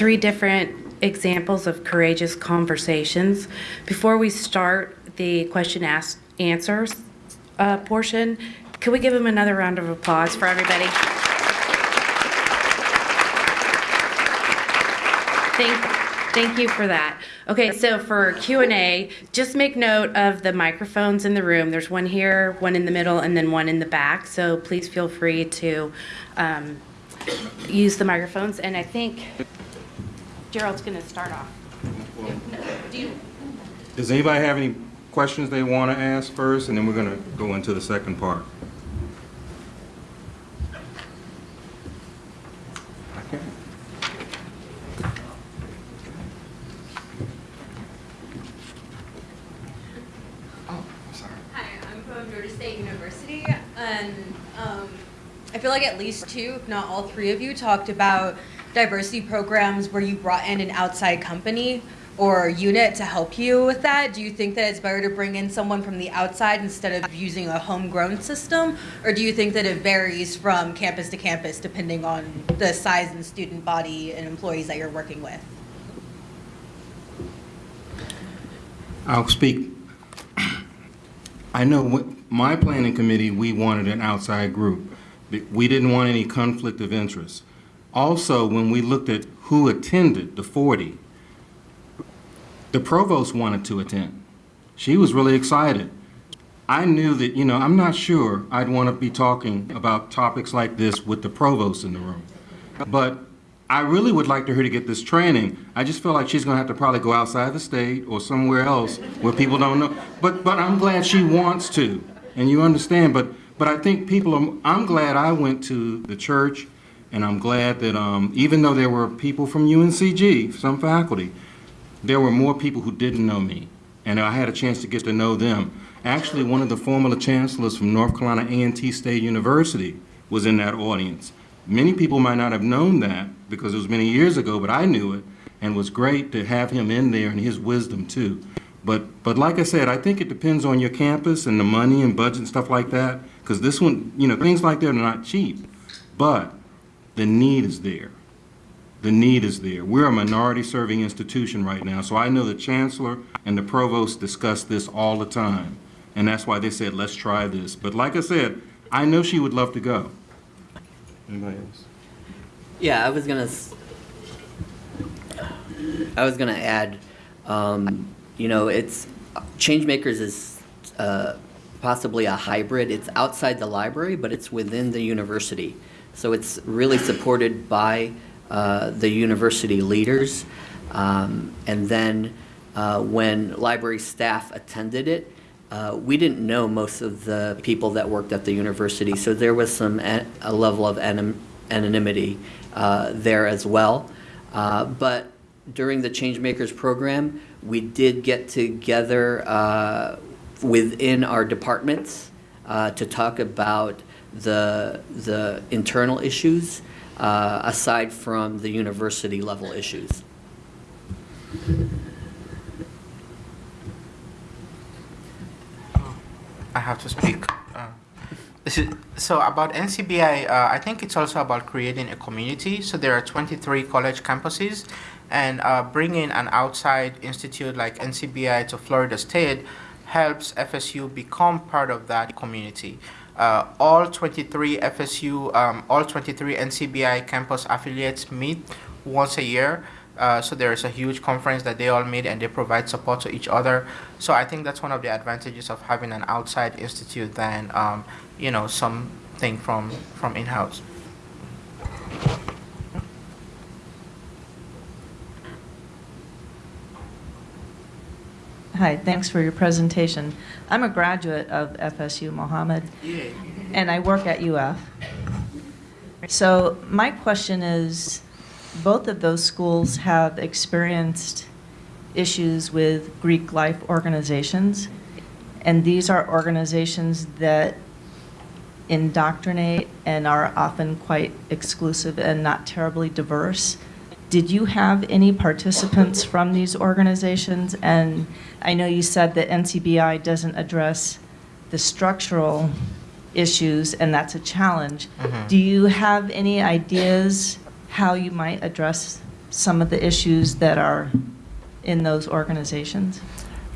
Three different examples of courageous conversations. Before we start the question ask answers uh, portion, can we give them another round of applause for everybody? Thank, thank you for that. Okay, so for Q and A, just make note of the microphones in the room. There's one here, one in the middle, and then one in the back. So please feel free to um, use the microphones. And I think Gerald's going to start off. Do you? Does anybody have any questions they want to ask first, and then we're going to go into the second part? Okay. Oh, sorry. Hi, I'm from Georgia State University, and um, I feel like at least two, if not all three of you, talked about diversity programs where you brought in an outside company or unit to help you with that. Do you think that it's better to bring in someone from the outside instead of using a homegrown system? Or do you think that it varies from campus to campus depending on the size and student body and employees that you're working with? I'll speak. I know my planning committee, we wanted an outside group. We didn't want any conflict of interest. Also, when we looked at who attended the 40, the provost wanted to attend. She was really excited. I knew that, you know, I'm not sure I'd want to be talking about topics like this with the provost in the room. But I really would like her to get this training. I just feel like she's going to have to probably go outside the state or somewhere else where people don't know. But, but I'm glad she wants to, and you understand. But, but I think people, are, I'm glad I went to the church, and I'm glad that um, even though there were people from UNCG, some faculty, there were more people who didn't know me, and I had a chance to get to know them. Actually, one of the former chancellors from North Carolina A&T State University was in that audience. Many people might not have known that because it was many years ago, but I knew it, and it was great to have him in there and his wisdom too. But, but like I said, I think it depends on your campus and the money and budget and stuff like that, because this one, you know, things like that are not cheap, but the need is there the need is there. We're a minority serving institution right now, so I know the chancellor and the provost discuss this all the time. And that's why they said, let's try this. But like I said, I know she would love to go. Anybody else? Yeah, I was gonna. I was gonna add, um, you know, it's Changemakers is uh, possibly a hybrid. It's outside the library, but it's within the university. So it's really supported by uh, the university leaders. Um, and then uh, when library staff attended it, uh, we didn't know most of the people that worked at the university, so there was some a, level of anonymity uh, there as well. Uh, but during the Changemakers program, we did get together uh, within our departments to talk about the the internal issues uh, aside from the university level issues. I have to speak. Uh, so about NCBI, uh, I think it's also about creating a community. So there are 23 college campuses, and uh, bringing an outside institute like NCBI to Florida State helps FSU become part of that community. Uh, all 23 FSU, um, all 23 NCBI campus affiliates meet once a year. Uh, so there is a huge conference that they all meet and they provide support to each other. So I think that's one of the advantages of having an outside institute than um, you know something from from in-house. Hi, thanks for your presentation. I'm a graduate of FSU Mohammed, and I work at UF. So my question is, both of those schools have experienced issues with Greek life organizations, and these are organizations that indoctrinate and are often quite exclusive and not terribly diverse. Did you have any participants from these organizations? And I know you said that NCBI doesn't address the structural issues, and that's a challenge. Mhm. Do you have any ideas how you might address some of the issues that are in those organizations?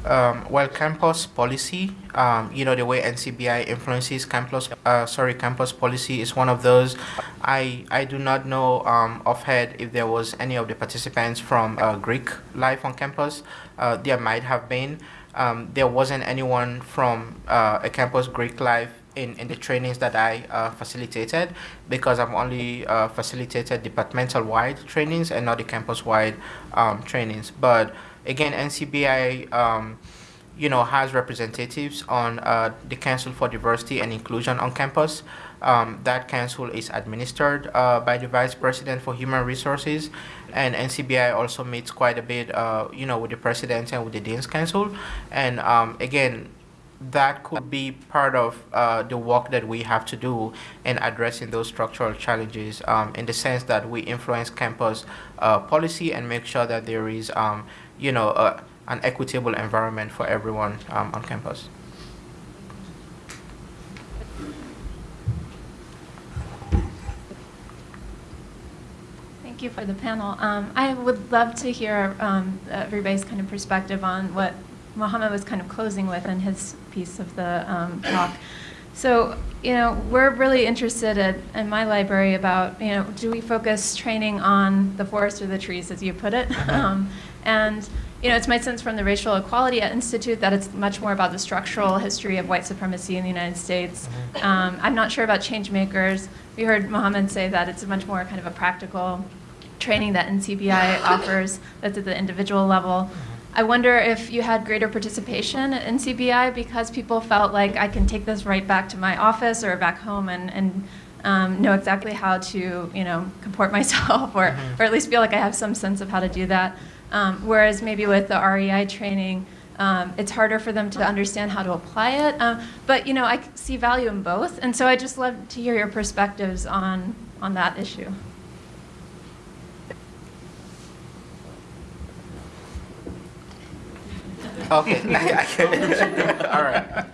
Um, well, campus policy, um, you know, the way NCBI influences campus, uh, sorry, campus policy is one of those. I, I do not know um, offhand if there was any of the participants from uh, Greek life on campus. Uh, there might have been. Um, there wasn't anyone from uh, a campus Greek life in, in the trainings that I uh, facilitated because I've only uh, facilitated departmental wide trainings and not the campus wide um, trainings. But again, NCBI, um, you know, has representatives on uh, the Council for Diversity and Inclusion on campus. Um, that council is administered uh, by the Vice President for Human Resources, and NCBI also meets quite a bit, uh, you know, with the President and with the Dean's Council. And um, again, that could be part of uh, the work that we have to do in addressing those structural challenges um, in the sense that we influence campus uh, policy and make sure that there is, um, you know, uh, an equitable environment for everyone um, on campus. Thank you for the panel. Um, I would love to hear um, everybody's kind of perspective on what Mohammed was kind of closing with in his piece of the um, talk. So, you know, we're really interested at, in my library about, you know, do we focus training on the forest or the trees, as you put it? And, you know, it's my sense from the Racial Equality Institute that it's much more about the structural history of white supremacy in the United States. Um, I'm not sure about change makers. We heard Mohammed say that it's much more kind of a practical training that NCBI (laughs) offers that's at the individual level. I wonder if you had greater participation at NCBI because people felt like I can take this right back to my office or back home and, and um, know exactly how to, you know, comport (laughs) myself or, or at least feel like I have some sense of how to do that. Um, whereas maybe with the REI training, um, it's harder for them to understand how to apply it. Um, but, you know, I see value in both. And so I just love to hear your perspectives on, on that issue. Okay. (laughs) (laughs) All right.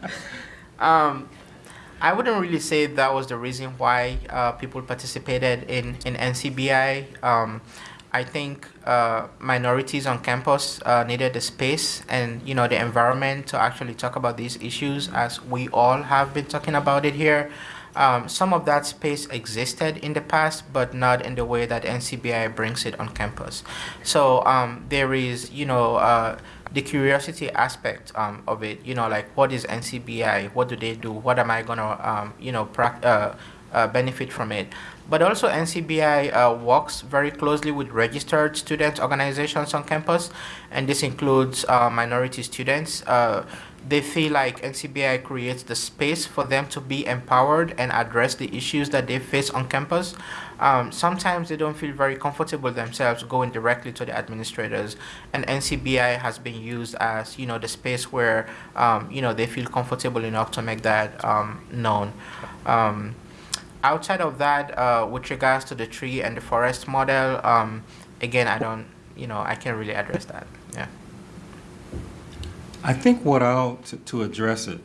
Um, I wouldn't really say that was the reason why uh, people participated in, in NCBI. I think uh, minorities on campus uh, needed the space and you know the environment to actually talk about these issues as we all have been talking about it here. Um, some of that space existed in the past, but not in the way that NCBI brings it on campus. So um, there is, you know, uh, the curiosity aspect um, of it. You know, like what is NCBI? What do they do? What am I gonna, um, you know, uh, uh, benefit from it? But also NCBI uh, works very closely with registered student organizations on campus, and this includes uh, minority students. Uh, they feel like NCBI creates the space for them to be empowered and address the issues that they face on campus. Um, sometimes they don't feel very comfortable themselves going directly to the administrators, and NCBI has been used as you know the space where um, you know they feel comfortable enough to make that um, known. Outside of that, uh, with regards to the tree and the forest model, um, again, I don't, you know, I can't really address that. Yeah. I think what I'll, to- to address it,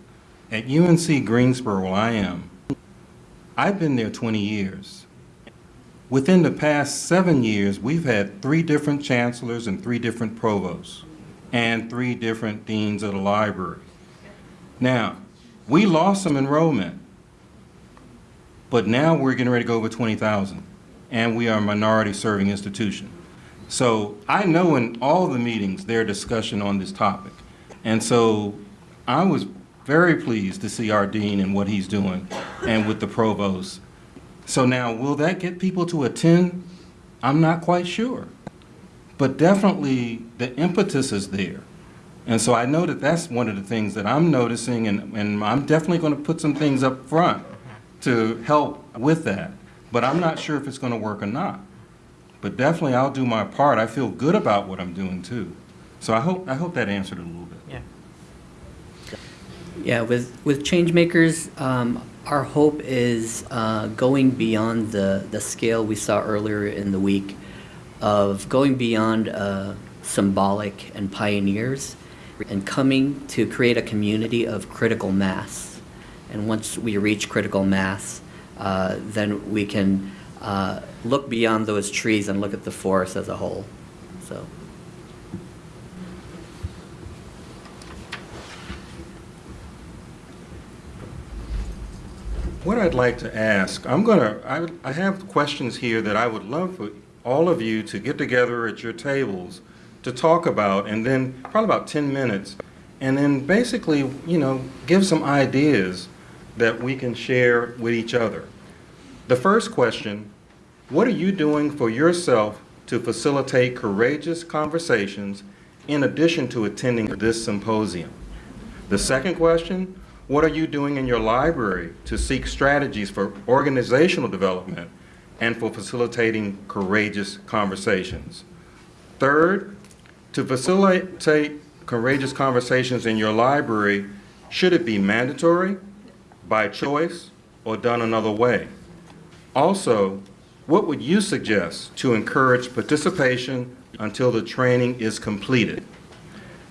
at UNC Greensboro, where I am, I've been there 20 years. Within the past seven years, we've had three different chancellors and three different provosts, and three different deans of the library. Now, we lost some enrollment, but now we're getting ready to go over 20,000, and we are a minority-serving institution. So I know in all the meetings, their discussion on this topic. And so I was very pleased to see our dean and what he's doing and with the provost. So now, will that get people to attend? I'm not quite sure. But definitely, the impetus is there. And so I know that that's one of the things that I'm noticing, and, and I'm definitely going to put some things up front to help with that. But I'm not sure if it's going to work or not. But definitely, I'll do my part. I feel good about what I'm doing, too. So I hope, I hope that answered a little bit. Yeah. Yeah, with, with Changemakers, um, our hope is uh, going beyond the, the scale we saw earlier in the week of going beyond uh, symbolic and pioneers and coming to create a community of critical mass. And once we reach critical mass, uh, then we can uh, look beyond those trees and look at the forest as a whole. So. What I'd like to ask, I'm gonna, I, I have questions here that I would love for all of you to get together at your tables to talk about, and then probably about 10 minutes, and then basically, you know, give some ideas that we can share with each other. The first question, what are you doing for yourself to facilitate courageous conversations in addition to attending this symposium? The second question, what are you doing in your library to seek strategies for organizational development and for facilitating courageous conversations? Third, to facilitate courageous conversations in your library, Should it be mandatory, by choice, or done another way? Also, what would you suggest to encourage participation until the training is completed?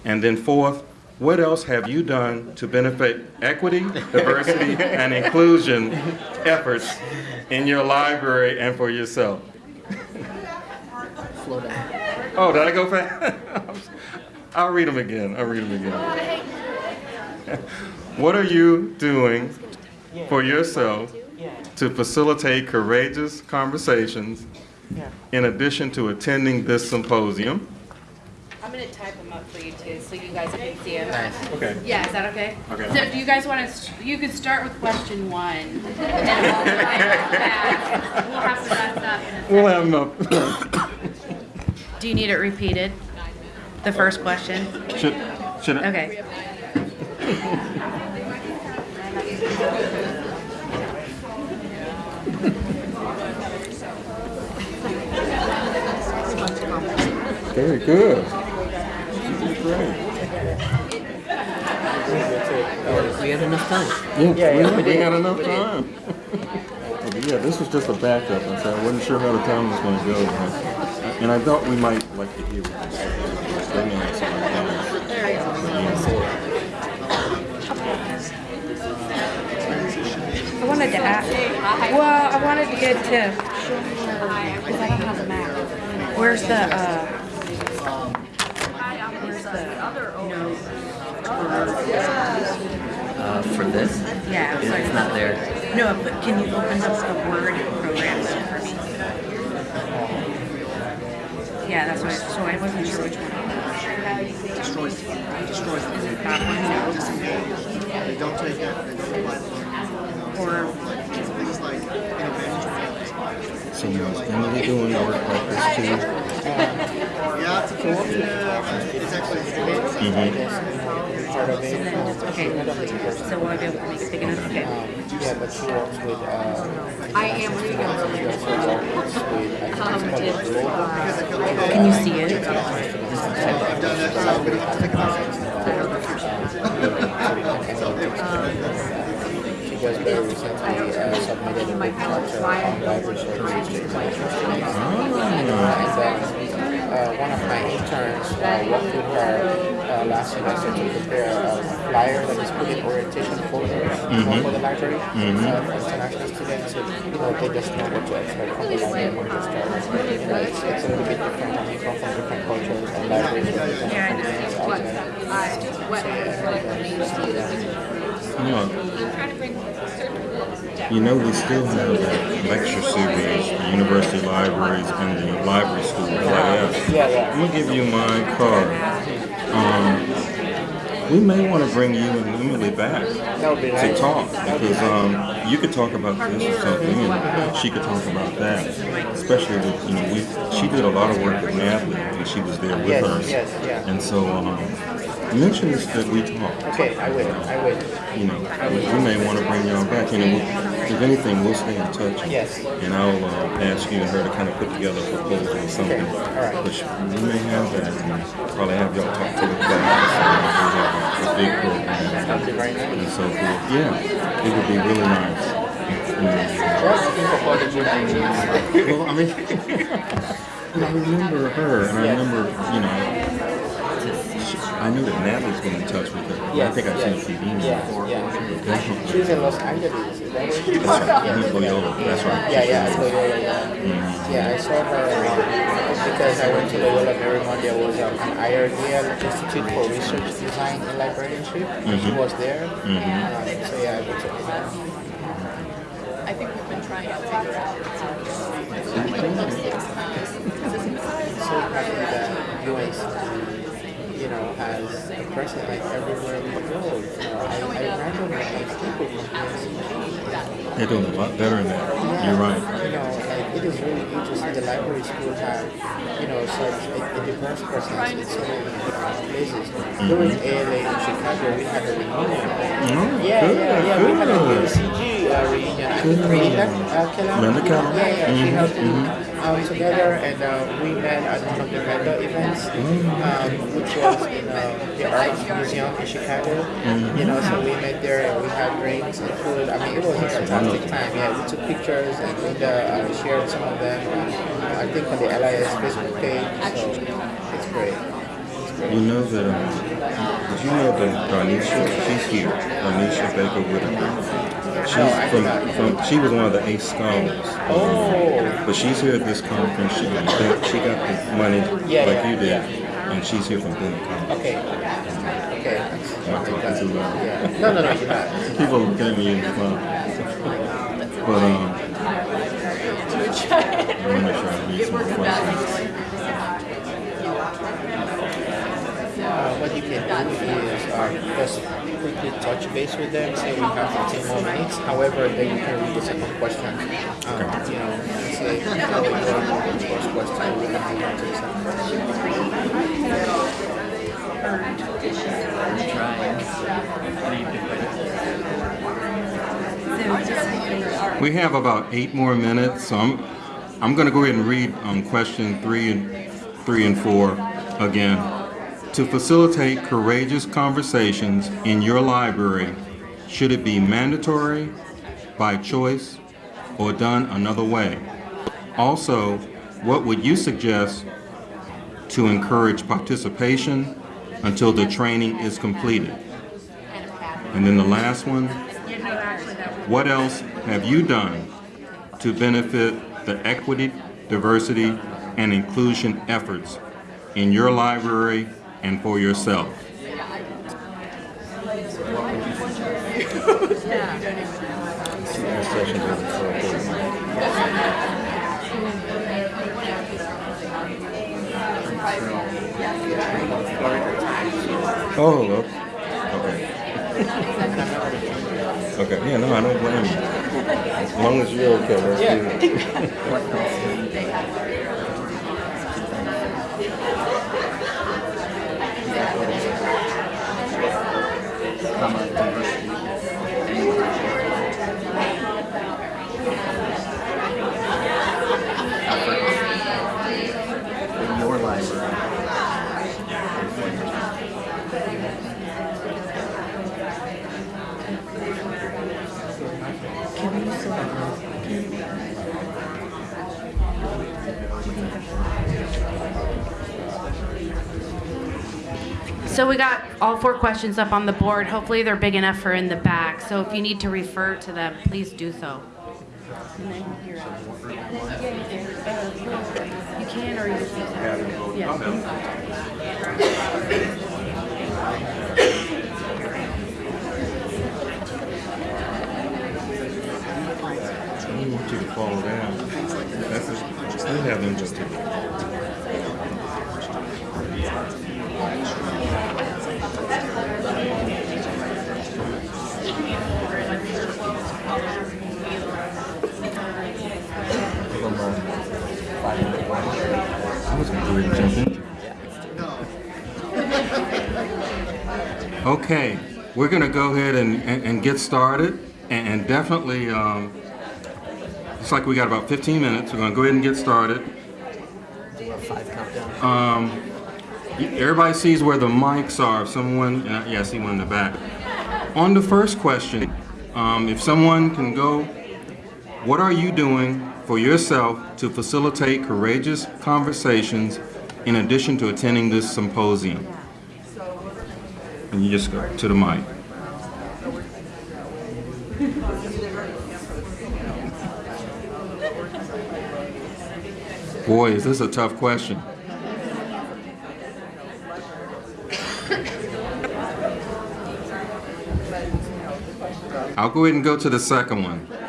And then fourth, what else have you done to benefit equity, diversity, (laughs) and inclusion efforts in your library and for yourself? Oh, did I go fast? (laughs) I'll read them again. I'll read them again. What are you doing for yourself to facilitate courageous conversations in addition to attending this symposium? I'm gonna type them up for you too, so you guys can see them. Nice. Okay. Yeah, is that okay? Okay. So do you guys want to, you could start with question one. and we'll. We'll have to wrap up in a We'll have enough. Do you need it repeated? The first question? Should, should I? Okay. (laughs) Very good. She did great. We had enough time. Yeah, we, we had enough time. Yeah, this was just a backup, and so I wasn't sure how the time was gonna go. but- And I thought we might like to hear what they said. They may have some ideas. I wanted to ask, well, I wanted to get to, because I don't have the map. Where's the, uh, where's the, no, Uh, for this, yeah, it's sorry. not there. No, but can you open up the Word program for me? Yeah, that's what, I- so I wasn't sure which one. Destroys. Destroys. Is it that one? They don't take it, they don't apply the Or, things like innovation. So now, is Emily doing work like this too? Yeah, it's a cooperative, it's actually. Part of okay, so will I be able to make it big enough? Okay. Yeah, but she works with, uh, I am reading Can you see it? I've done that, so we don't have to think about it. So anyway, she just very recently uh, submitted a book chapter on library services to my And uh, one of my interns uh, worked with her uh, last semester to prepare a flyer that is put in orientation folder you know, for the library uh, for international students. So, you know, they just know what to expect from the library when they start. You know, it's, it's a little bit different when you come from different cultures and libraries from different continents out there. You know, you know, we still have that lecture series, the university libraries and the library school LIS. Yeah, yeah. I'm give you my card. Um, we may want to bring you and Emily back be to nice. talk because um, you could talk about this or something, and she could talk about that. Especially with you know, we she did a lot of work with Natalie and she was there with Yes, us, yes, yeah. and so um, mention this that we talked. Okay, I will. I will. You know, we, may want to bring y'all back. You know, we'll, if anything, we'll stay in touch. Yes. And I'll uh, ask you and her to kind of put together a proposal or something. Okay, all right. Which we may have that and probably have y'all talk to the class. And we have a, big program That'd be very nice. and so forth. Yeah, it would be really nice. Mm. What do you think of all the gym Well, I mean, (laughs) I remember her, and I remember, you know, I knew that Natalie's been in touch with her. I think I've yes. seen a few emails Yeah, before. yeah. Definitely. She was in Los Angeles. Is that where she was? That's right. Loyola. That's right. Yeah, yeah, Loyola. Yeah, yeah I saw her um, because I went to Loyola Marymount. There was um, an IRDL Institute for Research Design and Librarianship. and She was there. Um, so yeah, I went to I think we've been trying to figure out. so happy that UNC, you know, has a presence like everywhere we go. You know, I, I like people from UNC They're doing a lot better than that. You're right. You know, like it is really interesting. The library school have, you know, such a, a diverse presence in so many different places. During mm-hmm. ALA in Chicago, we had a reunion. Oh, Yeah, good, yeah, yeah. We had a good. UCG uh, reunion. I think Linda Keller. Yeah, yeah. She Mhm, helped me mhm. um, together, and uh, we met at one of the vendor events, um, which was in uh, the Art Museum in Chicago. You know, so we met there and we had drinks and food. I mean, it was a fantastic time. Yeah, we took pictures and Linda uh, shared some of them. uh, I think on the LIS Facebook page. So it's great. You know that, um, did you know that Darnisha, she's here, Darnisha Baker Whitaker. She's I did not from, from, she was one of the ACE scholars. Oh. But she's here at this conference, she got, she got the money Yeah, like yeah, you did, yeah. and she's here from Boone College. Okay. Okay. That's, I'm talking too loud. yeah. No, no, no, you're not. People look at me in the club. But, um, I wanna make sure I read some more questions. Uh, what you can do is uh, just quickly touch base with them, say we have 15 more minutes. However, then you can read the second question. Um, you know, say, how we go with the first question, we can move on to the second question. We have about eight more minutes, so I'm, I'm going to go ahead and read um, question three and, three and four again. To facilitate courageous conversations in your library, should it be mandatory, by choice, or done another way? Also, what would you suggest to encourage participation until the training is completed? And then the last one, what else have you done to benefit the equity, diversity, and inclusion efforts in your library and for yourself? Oh, okay. Okay, yeah, no, I don't blame you. As long as you're okay, let's do it. So we got all four questions up on the board. Hopefully they're big enough for in the back. So if you need to refer to them, please do so. You can or you just I don't want you to fall down. That's still have them just And jump it. Okay, we're gonna go ahead and, and, and get started, and, and definitely, um, it's like we got about 15 minutes. We're gonna go ahead and get started. Um, everybody sees where the mics are. If someone, uh, yeah, I see one in the back. On the first question, um, if someone can go, what are you doing for yourself to facilitate courageous conversations in addition to attending this symposium? And you just go to the mic. Boy, is this a tough question. I'll go ahead and go to the second one.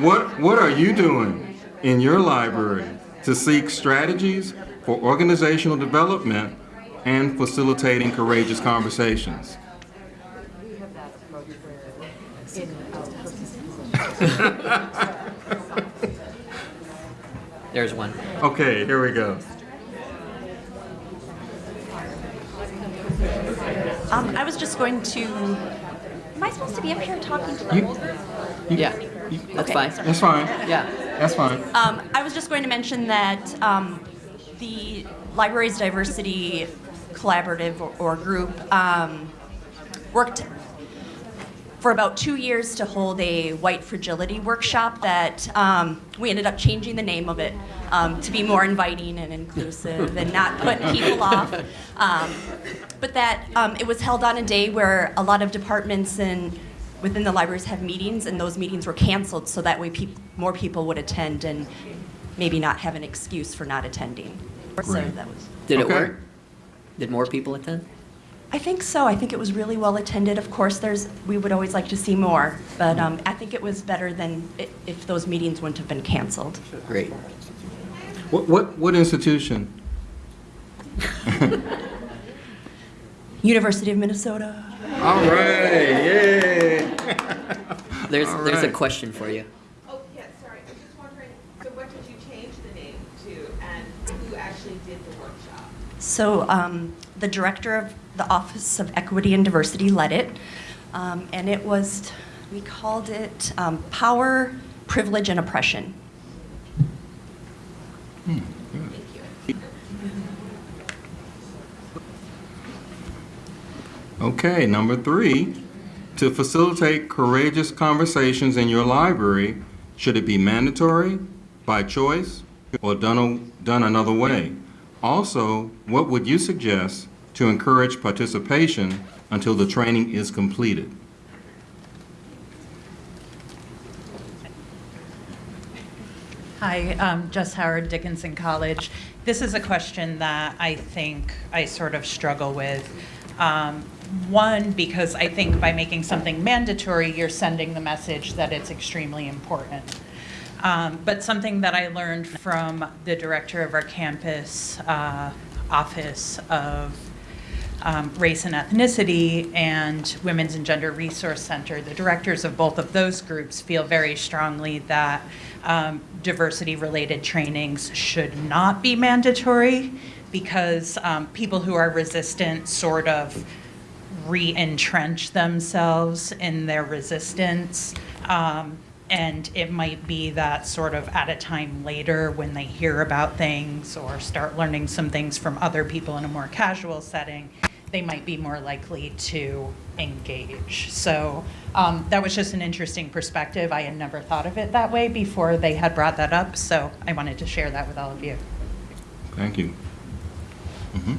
What, what are you doing in your library to seek strategies for organizational development and facilitating courageous conversations? (laughs) There's one. Okay, here we go. Um, I was just going to, am I supposed to be up here talking to the You- whole group? Yeah, that's Okay, fine. That's fine. Yeah. That's fine. Um, I was just going to mention that um, the Libraries Diversity Collaborative or, or group um, worked for about two years to hold a white fragility workshop that um, we ended up changing the name of it um, to be more inviting and inclusive and not put people (laughs) off. Um, but that um, it was held on a day where a lot of departments and within the libraries have meetings, and those meetings were canceled so that way peop- more people would attend and maybe not have an excuse for not attending. So that was. Did it Okay. work? Did more people attend? I think so. I think it was really well attended. Of course, there's we would always like to see more, but um, I think it was better than i- if those meetings wouldn't have been canceled. Great. What, what, what institution? (laughs) University of Minnesota. All right, yay. (laughs) There's, All there's a question for you. Oh, yeah, sorry, I'm just wondering, so what did you change the name to, and who actually did the workshop? So um, the director of the Office of Equity and Diversity led it, um, and it was we called it um, Power, Privilege, and Oppression. Okay, number three, to facilitate courageous conversations in your library, should it be mandatory, by choice, or done, a- done another way? Also, what would you suggest to encourage participation until the training is completed? Hi, um, Jess Howard, Dickinson College. This is a question that I think I sort of struggle with. Um, One, because I think by making something mandatory, you're sending the message that it's extremely important. Um, But something that I learned from the director of our campus uh, Office of um, Race and Ethnicity and Women's and Gender Resource Center, the directors of both of those groups feel very strongly that um, diversity-related trainings should not be mandatory because um, people who are resistant sort of re-entrench themselves in their resistance. Um, and it might be that sort of at a time later when they hear about things or start learning some things from other people in a more casual setting, they might be more likely to engage. So um, that was just an interesting perspective. I had never thought of it that way before they had brought that up. So I wanted to share that with all of you. Thank you. Mhm.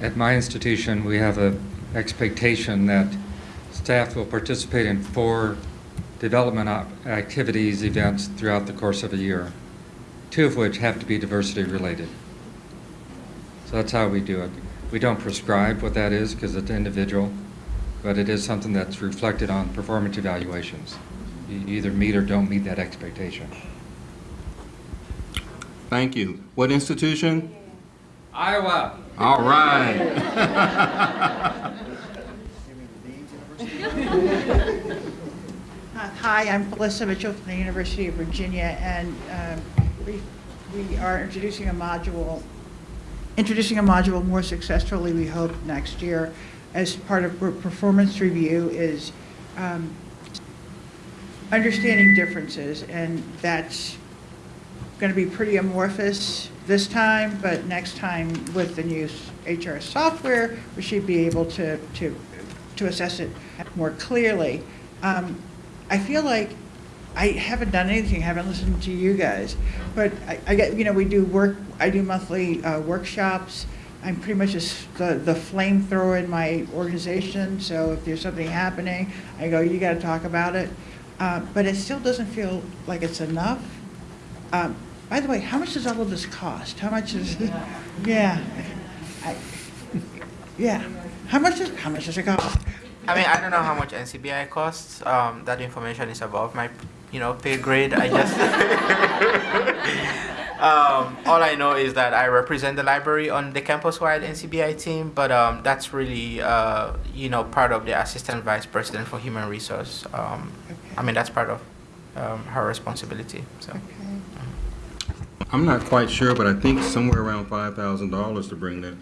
At my institution, we have a expectation that staff will participate in four development activities, events throughout the course of a year, two of which have to be diversity related. So that's how we do it. We don't prescribe what that is because it's individual, but it is something that's reflected on performance evaluations. You either meet or don't meet that expectation. Thank you. What institution? Iowa. All right. Uh, Hi, I'm Melissa Mitchell from the University of Virginia, and um, we we are introducing a module, introducing a module more successfully, we hope, next year, as part of per- performance review is um, understanding differences, and that's going to be pretty amorphous this time, but next time with the new HR software, we should be able to, to, to assess it more clearly. Um, I feel like I haven't done anything, I haven't listened to you guys, but I, I get, you know, we do work, I do monthly uh, workshops. I'm pretty much just the, the flamethrower in my organization, so if there's something happening, I go, you gotta talk about it. Uh, But it still doesn't feel like it's enough. Um, By the way, how much does all of this cost? How much is, yeah. (laughs) I- Yeah, how much is, how much does it cost? I mean, I don't know how much NCBI costs. Um, that information is above my, you know, pay grade. I just, (laughs) um, all I know is that I represent the library on the campus-wide NCBI team, but um, that's really, uh, you know, part of the assistant vice president for human resource. Um, I mean, that's part of um, her responsibility. So. I'm not quite sure, but I think somewhere around five thousand dollars to bring that,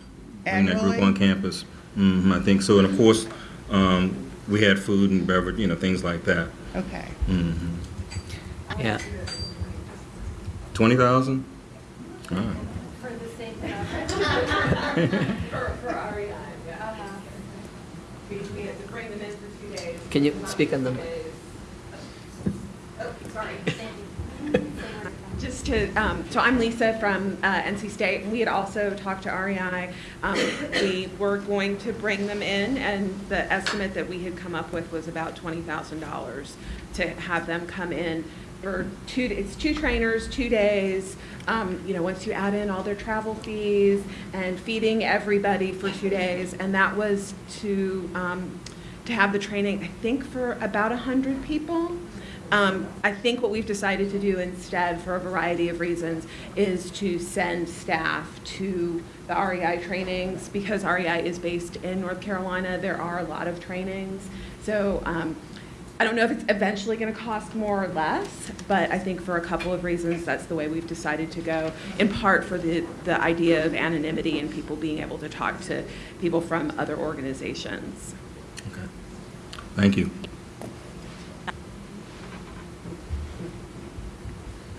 bring that group Annually? on campus. hmm I think so, and of course, um, we had food and beverage, you know, things like that. Okay. hmm Yeah. 20,000? All right. For the same For, for REI, yeah. We, we had to bring them in for two days. Can you speak on the- Oh, sorry. Just to, um, so I'm Lisa from uh, NC State, and we had also talked to REI. Um, We were going to bring them in, and the estimate that we had come up with was about $20,000 to have them come in for two, it's two trainers, two days. Um, You know, once you add in all their travel fees and feeding everybody for two days, and that was to, um, to have the training, I think, for about 100 people. Um, I think what we've decided to do instead, for a variety of reasons, is to send staff to the REI trainings because REI is based in North Carolina. There are a lot of trainings. So um, I don't know if it's eventually going to cost more or less, but I think for a couple of reasons, that's the way we've decided to go. In part for the, the idea of anonymity and people being able to talk to people from other organizations. Okay. Thank you.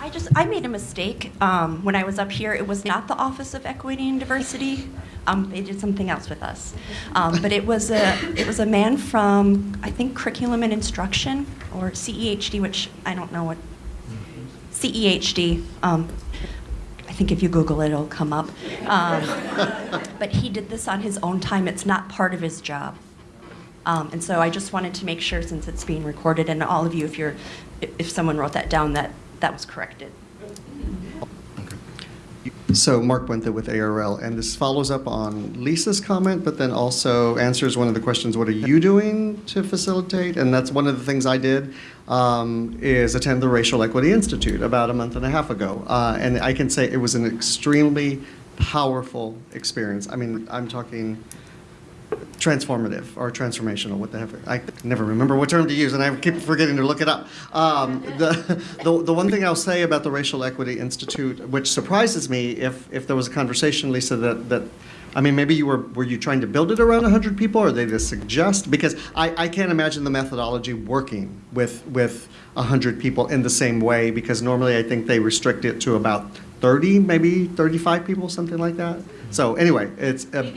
I just, I made a mistake um, when I was up here. It was not the Office of Equity and Diversity. Um, they did something else with us, um, but it was a it was a man from I think Curriculum and Instruction or CEHD, which I don't know what CEHD. Um, I think if you Google it, it'll come up. Um, but he did this on his own time. It's not part of his job. Um, and so I just wanted to make sure, since it's being recorded, and all of you, if you're, if if someone wrote that down, that that was corrected. So Mark Puente with ARL, and this follows up on Lisa's comment, but then also answers one of the questions, what are you doing to facilitate? And that's one of the things I did, um, is attend the Racial Equity Institute about a month and a half ago. Uh, and I can say it was an extremely powerful experience. I mean, I'm talking transformative or transformational, what the heck, I never remember what term to use, and I keep forgetting to look it up. Um, the, the, the one thing I'll say about the Racial Equity Institute, which surprises me, if, if there was a conversation, Lisa, that, that, I mean, maybe you were, were you trying to build it around 100 people, or they just suggest, because I, I can't imagine the methodology working with, with 100 people in the same way, because normally I think they restrict it to about 30, maybe 35 people, something like that. So anyway, it's, uh,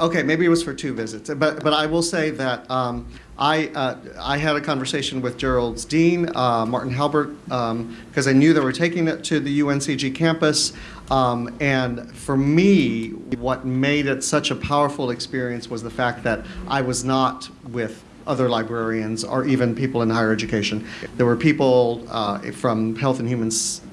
Okay, maybe it was for two visits, but, but I will say that um, I, uh, I had a conversation with Gerald's dean, uh, Martin Halbert, because I knew they were taking it to the UNCG campus. Um, and for me, what made it such a powerful experience was the fact that I was not with other librarians or even people in higher education. There were people uh, from Health and Human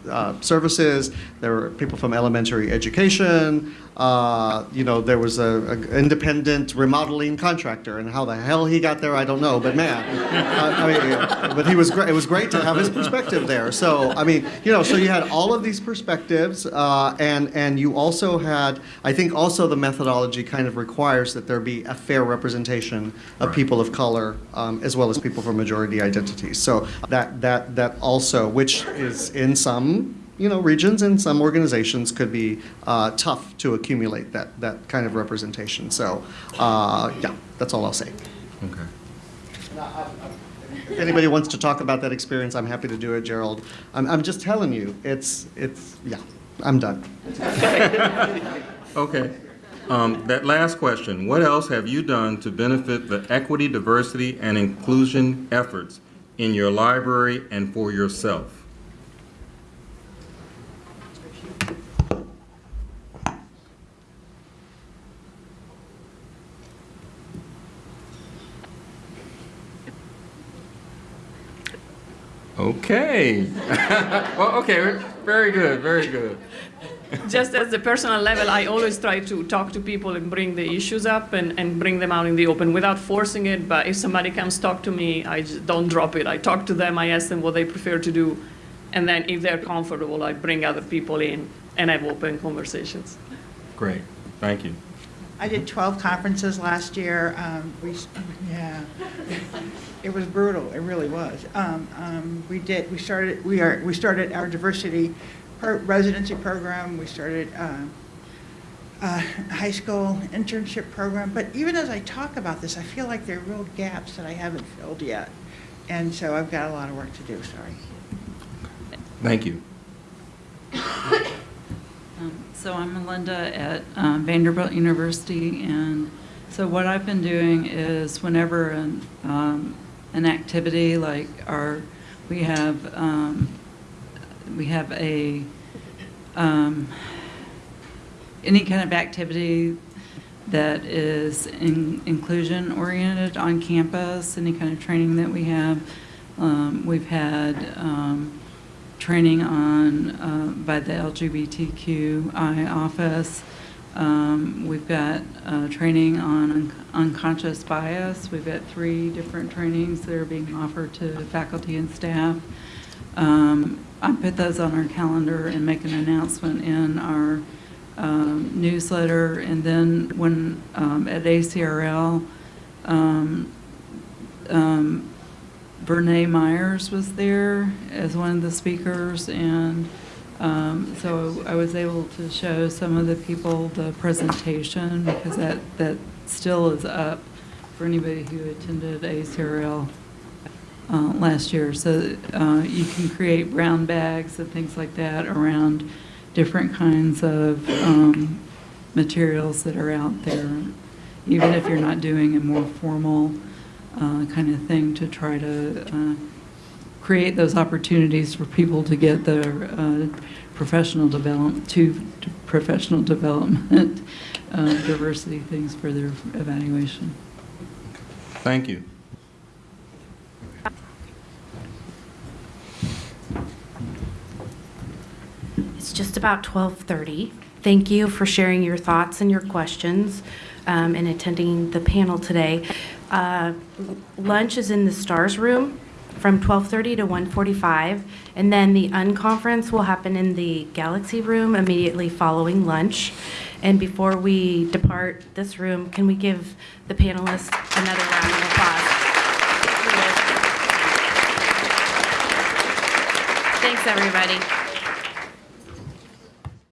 uh, Services, there were people from elementary education, uh, you know, there was a, a independent remodeling contractor, and how the hell he got there, I don't know. But man, I, I mean, but he was great. It was great to have his perspective there. So I mean, you know, so you had all of these perspectives, uh, and and you also had, I think, also the methodology kind of requires that there be a fair representation of people of color um, as well as people from majority identities. So that that that also, which is in some you know, regions and some organizations could be uh, tough to accumulate that, that kind of representation. So, uh, yeah, that's all I'll say. Okay. If anybody wants to talk about that experience, I'm happy to do it, Gerald. I'm, I'm just telling you, it's, it's, yeah, I'm done. Okay. Um, That last question, what else have you done to benefit the equity, diversity, and inclusion efforts in your library and for yourself? Okay. (laughs) Well, okay, very good, very good. just as a personal level, I always try to talk to people and bring the issues up and, and bring them out in the open without forcing it. But if somebody comes talk to me, I just don't drop it. I talk to them, I ask them what they prefer to do. And then if they're comfortable, I bring other people in and have open conversations. Great, thank you. I did 12 conferences last year. Um, we, yeah, it was brutal. It really was. Um, um, we did. We started. We are. We started our diversity pro- residency program. We started uh, a high school internship program. But even as I talk about this, I feel like there are real gaps that I haven't filled yet, and so I've got a lot of work to do. Sorry. Thank you. (laughs) Um, So I'm Melinda at um, Vanderbilt University, and so what I've been doing is whenever an, um, an activity like our, we have, um, we have a, um, any kind of activity that is in- inclusion-oriented on campus, any kind of training that we have. Um, We've had um, training on, uh, by the LGBTQI office. Um, We've got uh, training on un- unconscious bias. We've got three different trainings that are being offered to faculty and staff. Um, I put those on our calendar and make an announcement in our um, newsletter. And then when, um, at ACRL, um, um, Brene Myers was there as one of the speakers, and um, so I was able to show some of the people the presentation because that, that still is up for anybody who attended ACRL uh, last year. So uh, you can create brown bags and things like that around different kinds of um, materials that are out there, even if you're not doing a more formal uh, kind of thing to try to uh, create those opportunities for people to get their uh, professional development, to to professional development, uh, diversity things for their evaluation. Thank you. It's just about 12:30. Thank you for sharing your thoughts and your questions um, and attending the panel today. Uh, Lunch is in the STARS room from 12:30 to 1:45, and then the unconference will happen in the Galaxy room immediately following lunch. And before we depart this room, can we give the panelists another round of applause? Thanks, everybody.